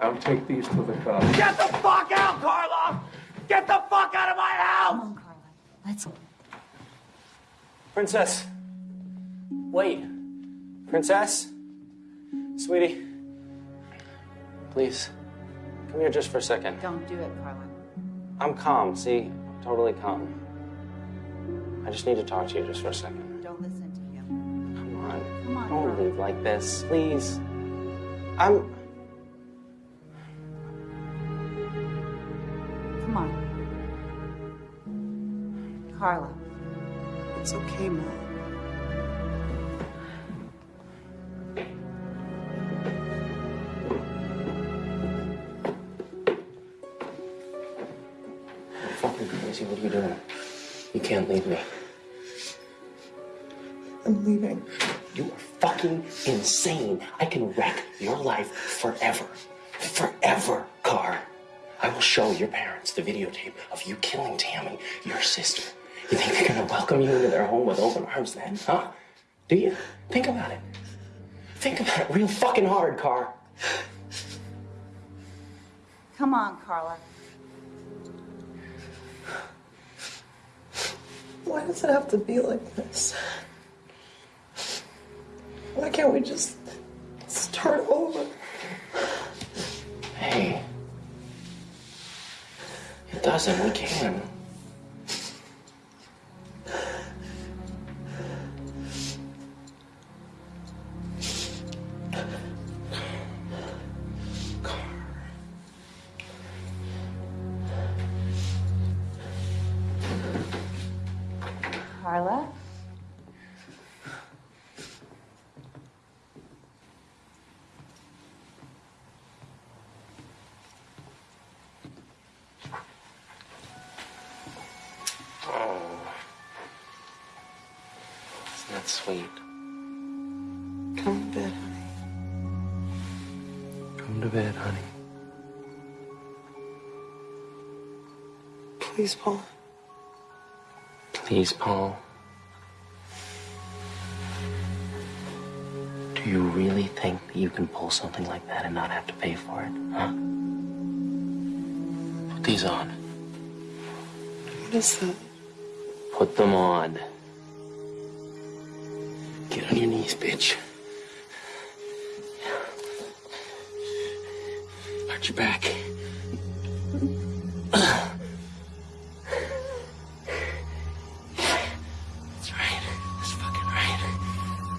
I'll take these to the car. Get the fuck out, Karla! Get the fuck out of my house! Come on, Karla. Let's. go. Princess. Wait. Princess? Sweetie. Please. Come here just for a second. Don't do it, Karla. I'm calm, see? I'm totally calm. I just need to talk to you just for a second. Don't listen to him. Come on. Come on, Don't Karla. leave like this, please. I'm. Karla. It's okay, Mom. You're fucking crazy. What are you doing? You can't leave me. I'm leaving. You are fucking insane. I can wreck your life forever. Forever, Kar. I will show your parents the videotape of you killing Tammy, your sister. You think they're gonna welcome you into their home with open arms then, huh? Do you? Think about it. Think about it real fucking hard, Kar. Come on, Karla. Why does it have to be like this? Why can't we just start over? Hey. It doesn't. We can. Please, Paul. Please, Paul. Do you really think that you can pull something like that and not have to pay for it, huh? Put these on. What is that? Put them on. Get on your knees, bitch. Arch your back.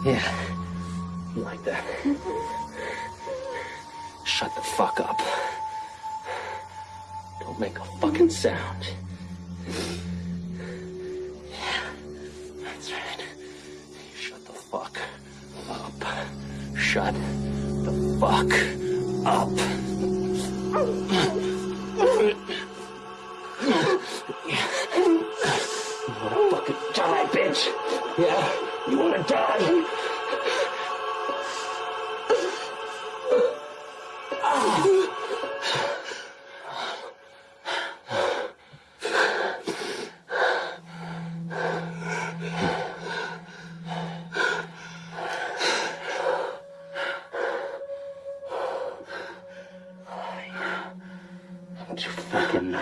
厉害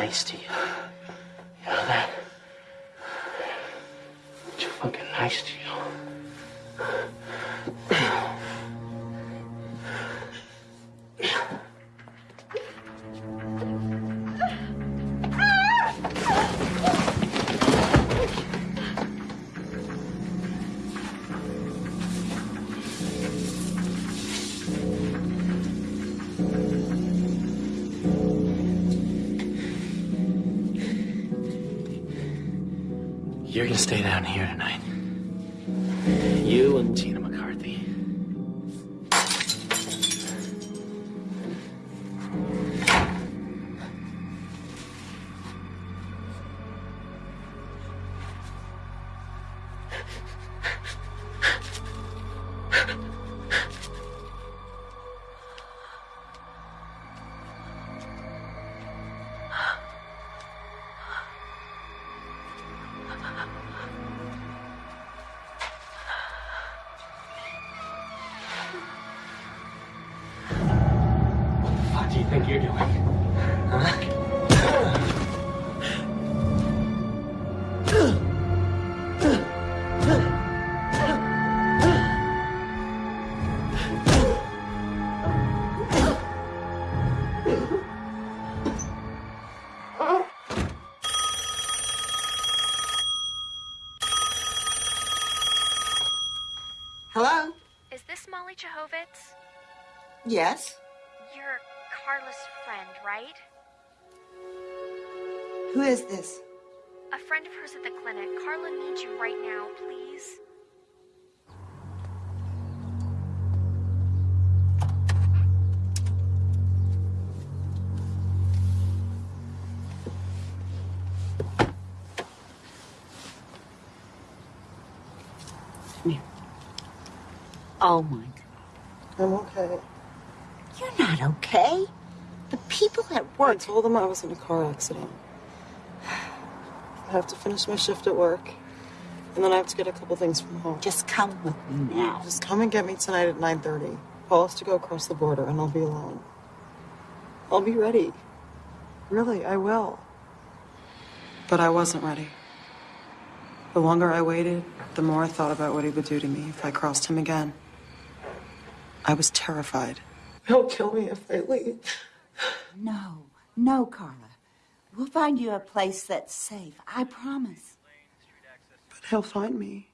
nice to you. You know that? Too fucking nice to you. Stay down here tonight. Yes? You're Karla's friend, right? Who is this? A friend of hers at the clinic. Carla needs you right now, please. Oh my I'm okay. You're not okay. The people at work. I told them I was in a car accident. I have to finish my shift at work. And then I have to get a couple things from home. Just come with me now. Just come and get me tonight at 9.30. Paul has to go across the border and I'll be alone. I'll be ready. Really, I will. But I wasn't ready. The longer I waited, the more I thought about what he would do to me if I crossed him again. I was terrified. He'll kill me if I leave. No, Karla. We'll find you a place that's safe. I promise. But he'll find me.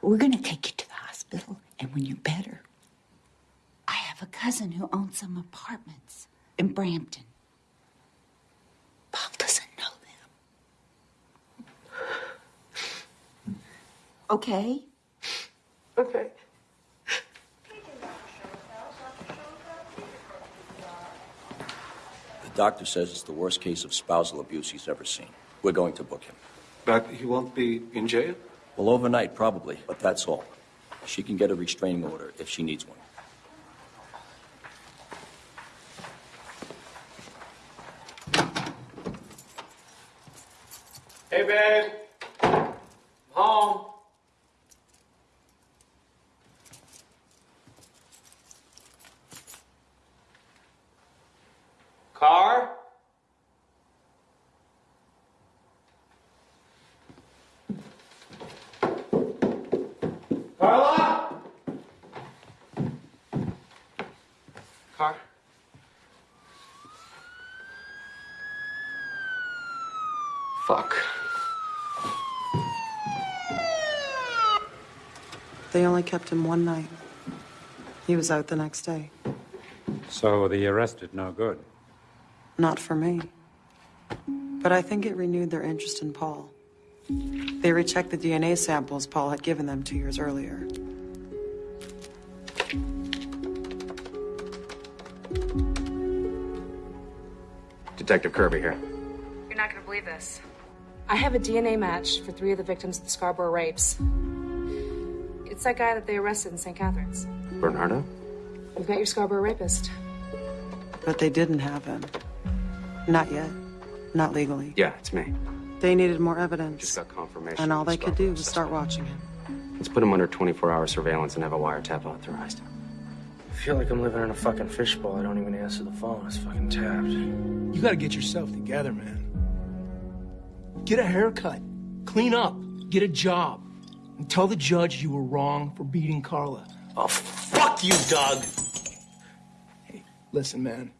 We're going to take you to the hospital, and when you're better, I have a cousin who owns some apartments in Brampton. Paul doesn't know them. Okay. The doctor says it's the worst case of spousal abuse he's ever seen. We're going to book him. But he won't be in jail? Well, overnight, probably, but that's all. She can get a restraining order if she needs one. Hey, babe. I'm home. Kar? Fuck. They only kept him one night. He was out the next day. So the arrest did no good. Not for me. But I think it renewed their interest in Paul. They rechecked the DNA samples Paul had given them two years earlier. Detective Kirby here. You're not gonna believe this. I have a DNA match for three of the victims of the Scarborough rapes. It's that guy that they arrested in St. Catharines. Bernardo? We've got your Scarborough rapist. But they didn't have him. Not yet. Not legally. Yeah, it's me. They needed more evidence. Just got confirmation. And all of the they could do was start watching him. Let's put him under 24-hour surveillance and have a wiretap authorized. I feel like I'm living in a fucking fishbowl. I don't even answer the phone. It's fucking tapped. You gotta get yourself together, man. Get a haircut, clean up, get a job, and tell the judge you were wrong for beating Karla. Oh, fuck you, Doug! Hey, listen, man.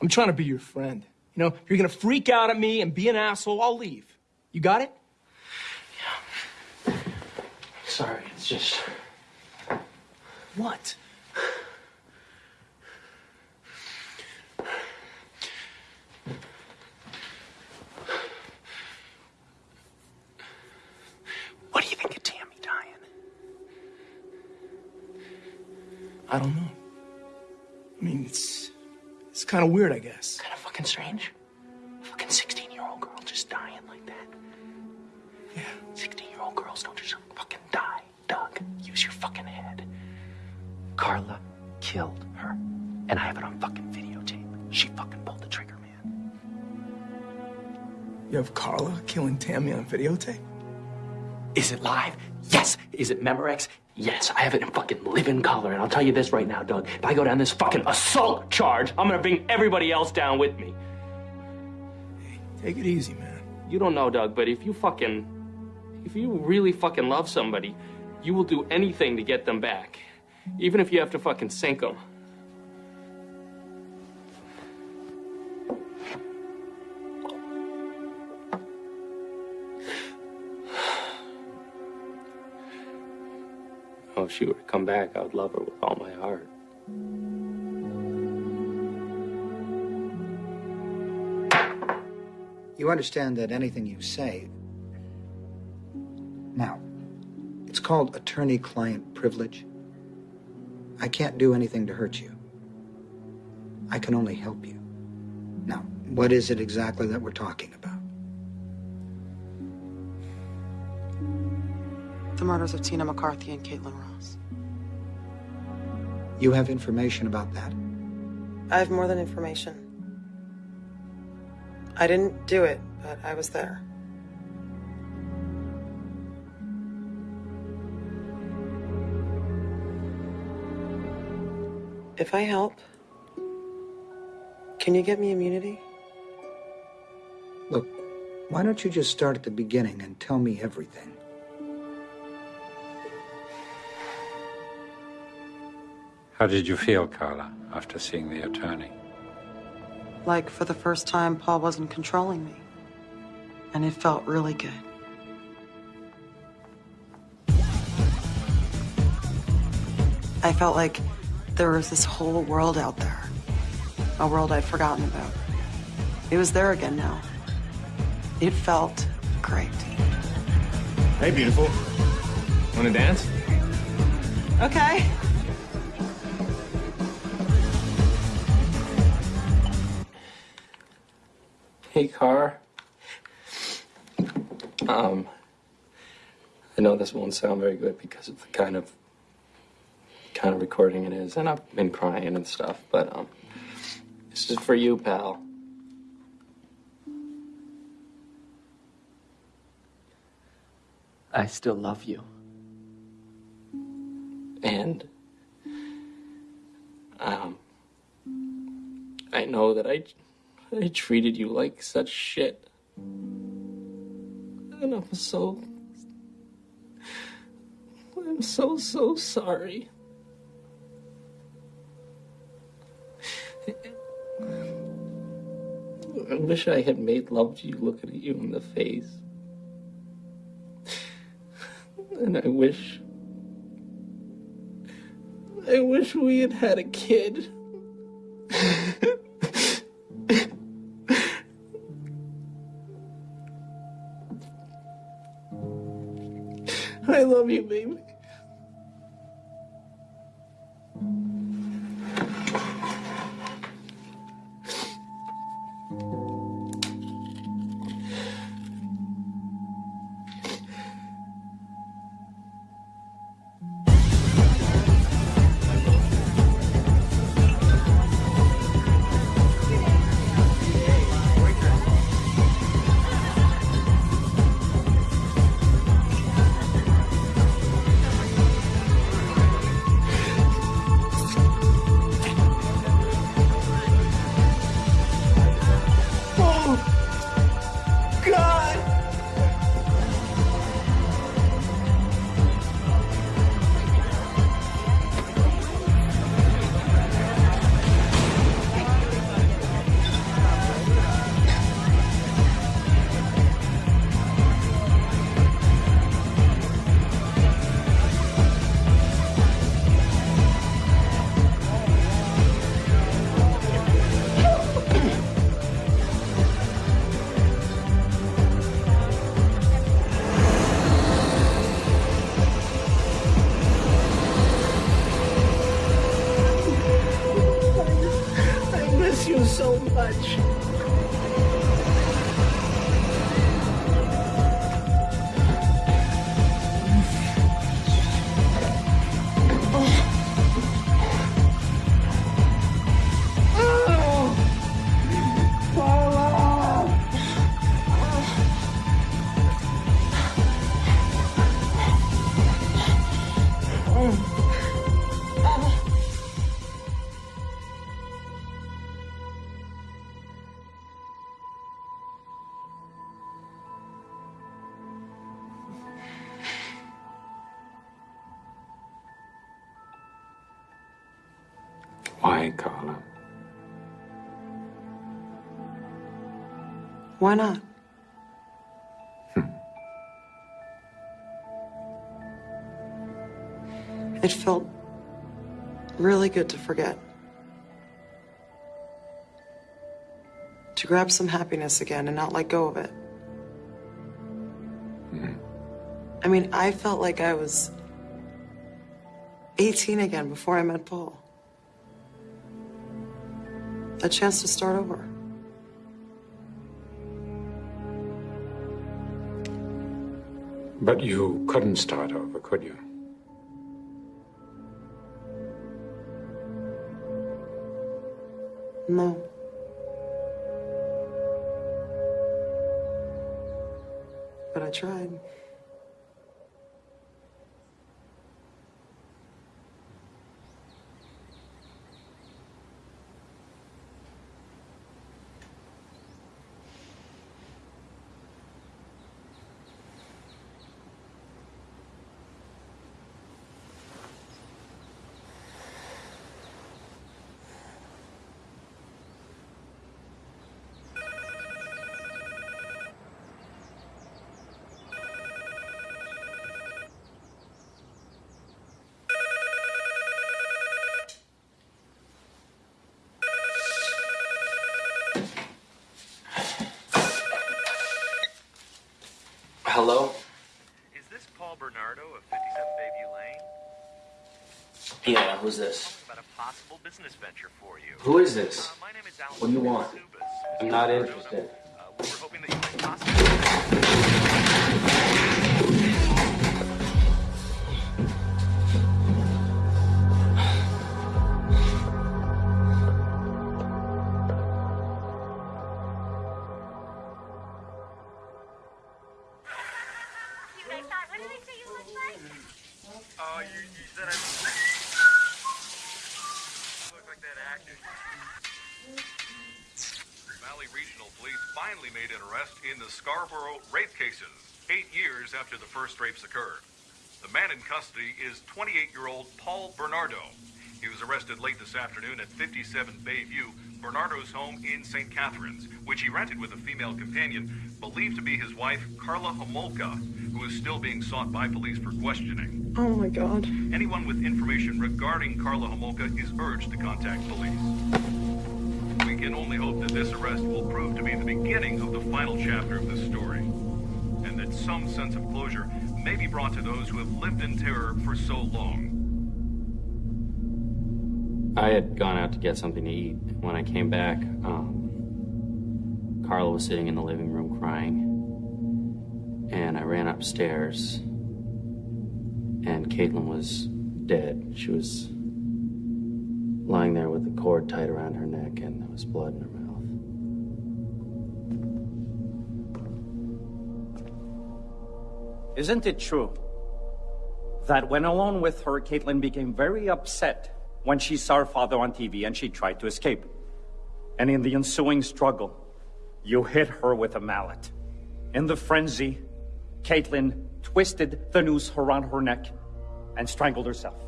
I'm trying to be your friend. You know, if you're gonna freak out at me and be an asshole, I'll leave. You got it? Yeah. Sorry, it's just. What? What do you think of Tammy dying? I don't know. I mean, it's it's kind of weird, I guess. Kind of fucking strange. A fucking 16 year old girl just dying like that. Yeah. 16 year old girls don't just fucking die, Doug. Use your fucking head. Karla killed her. And I have it on fucking videotape. She fucking pulled the trigger, man. You have Karla killing Tammy on videotape? Is it live? Is it Memorex? Yes. I have it in fucking living color. And I'll tell you this right now, Doug. If I go down this fucking assault charge, I'm gonna bring everybody else down with me. Take it easy, man. You don't know, Doug, but if you fucking. If you really fucking love somebody, you will do anything to get them back. Even if you have to fucking sink them. If she were to come back, I would love her with all my heart. You understand that anything you say. Now, it's called attorney client privilege. I can't do anything to hurt you. I can only help you. Now, what is it exactly that we're talking about? The murders of Tina McCarthy and Caitlin Ross. You have information about that? I have more than information. I didn't do it, but I was there. If I help, can you get me immunity? Look, why don't you just start at the beginning and tell me everything? How did you feel, Karla, after seeing the attorney? Like, for the first time, Paul wasn't controlling me. And it felt really good. I felt like there was this whole world out there. A world I'd forgotten about. It was there again now. It felt great. Hey, beautiful. Want to dance? Okay. Hey, Kar. Um, I know this won't sound very good because of the kind of kind of recording it is, and I've been crying and stuff, but um, this is for you, pal. I still love you. And um, I know that I I treated you like such shit. And I'm so I'm so so sorry. I wish I had made love to you looking at you in the face. And I wish. I wish we had had a kid. Love you, baby. Why not? Hmm. It felt really good to forget. To grab some happiness again and not let go of it. Hmm. I mean, I felt like I was 18 again before I met Paul. A chance to start over. But you couldn't start over, could you? No. But I tried. Hello? Is this Paul Bernardo of 57 Bayview Lane? Yeah, who's this? About a possible business venture for you. Who is this? Uh, my name is Alan What do you want? I'm not interested. Uh, we Scarborough rape cases, eight years after the first rapes occurred. The man in custody is 28-year-old Paul Bernardo. He was arrested late this afternoon at 57 Bayview, Bernardo's home in St. Catharines, which he rented with a female companion believed to be his wife, Karla Homolka, who is still being sought by police for questioning. Oh my god. Anyone with information regarding Karla Homolka is urged to contact police. Can only hope that this arrest will prove to be the beginning of the final chapter of this story, and that some sense of closure may be brought to those who have lived in terror for so long. I had gone out to get something to eat. When I came back, um, Karla was sitting in the living room crying. And I ran upstairs, and Caitlin was dead. She was lying there with the cord tied around her neck, and there was blood in her mouth. Isn't it true that when alone with her, Caitlin became very upset when she saw her father on TV and she tried to escape? And in the ensuing struggle, you hit her with a mallet. In the frenzy, Caitlin twisted the noose around her neck and strangled herself.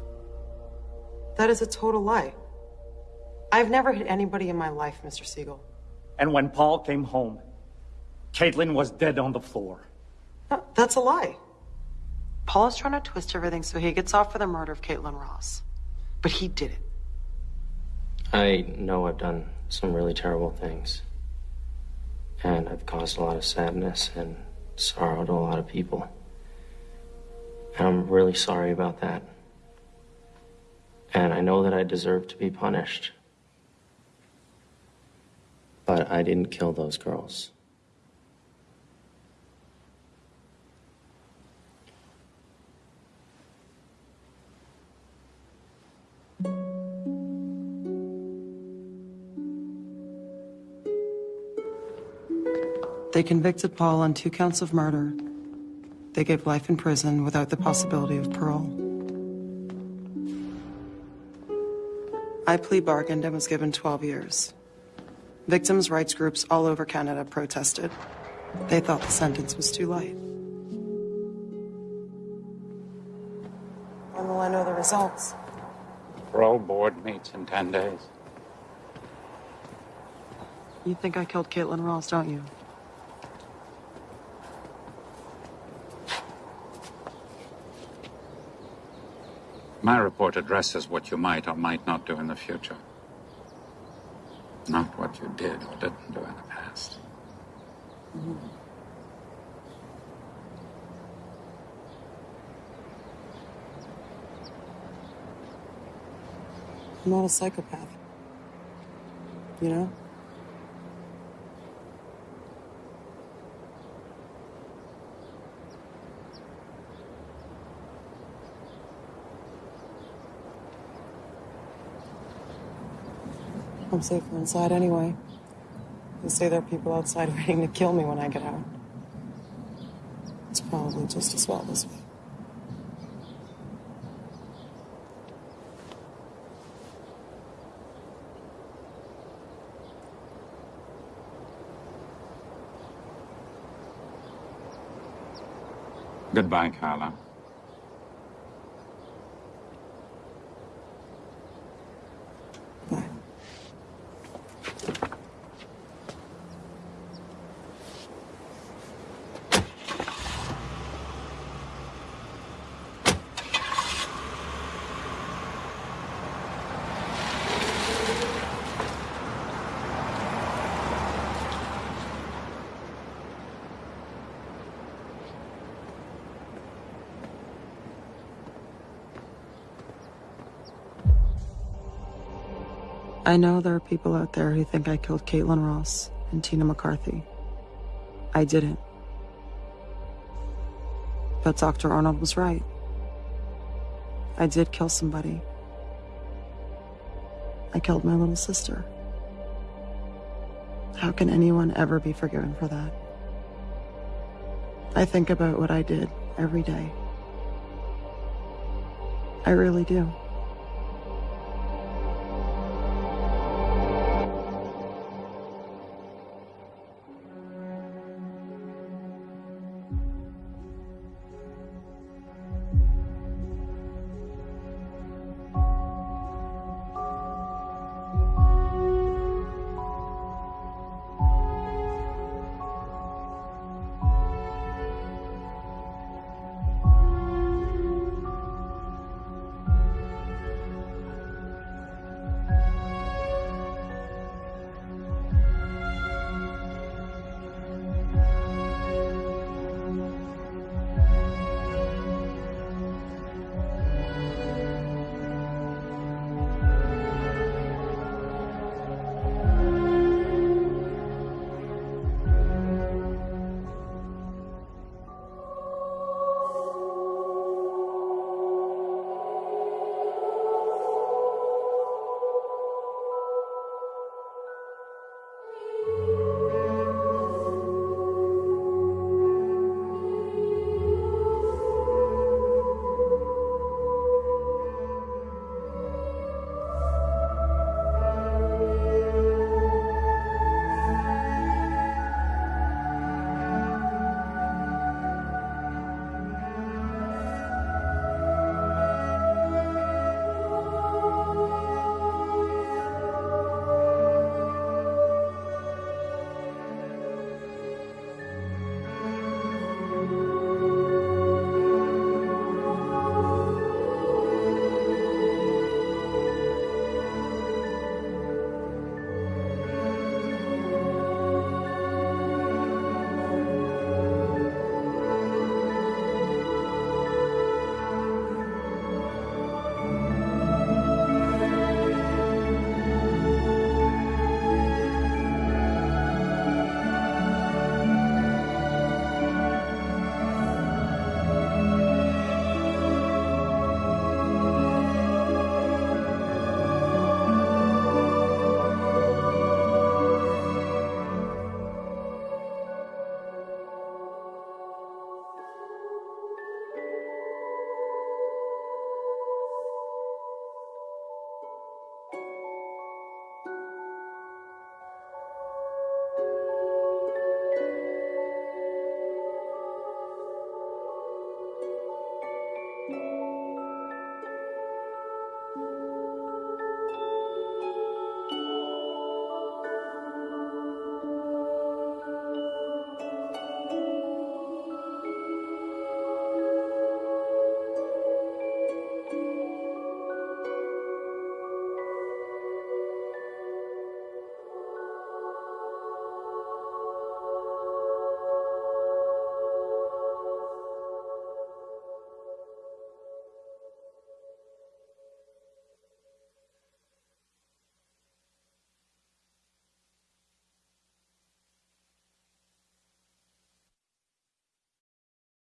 That is a total lie. I've never hit anybody in my life, Mr. Siegel. And when Paul came home, Caitlin was dead on the floor. No, that's a lie. Paul is trying to twist everything so he gets off for the murder of Caitlin Ross. But he did it. I know I've done some really terrible things. And I've caused a lot of sadness and sorrow to a lot of people. And I'm really sorry about that. And I know that I deserve to be punished. But I didn't kill those girls. They convicted Paul on two counts of murder. They gave life in prison without the possibility of parole. I plea bargained and was given 12 years. Victims' rights groups all over Canada protested. They thought the sentence was too light. When will I know the results? Parole board meets in 10 days. You think I killed Caitlin Ross, don't you? My report addresses what you might or might not do in the future. You did or didn't do in the past. I'm not a psychopath. You know? I'm safer inside anyway. They say there are people outside [LAUGHS] waiting to kill me when I get out. It's probably just as well this way. Goodbye, Karla. I know there are people out there who think I killed Caitlin Ross and Tina McCarthy. I didn't. But Dr. Arnold was right. I did kill somebody. I killed my little sister. How can anyone ever be forgiven for that? I think about what I did every day. I really do.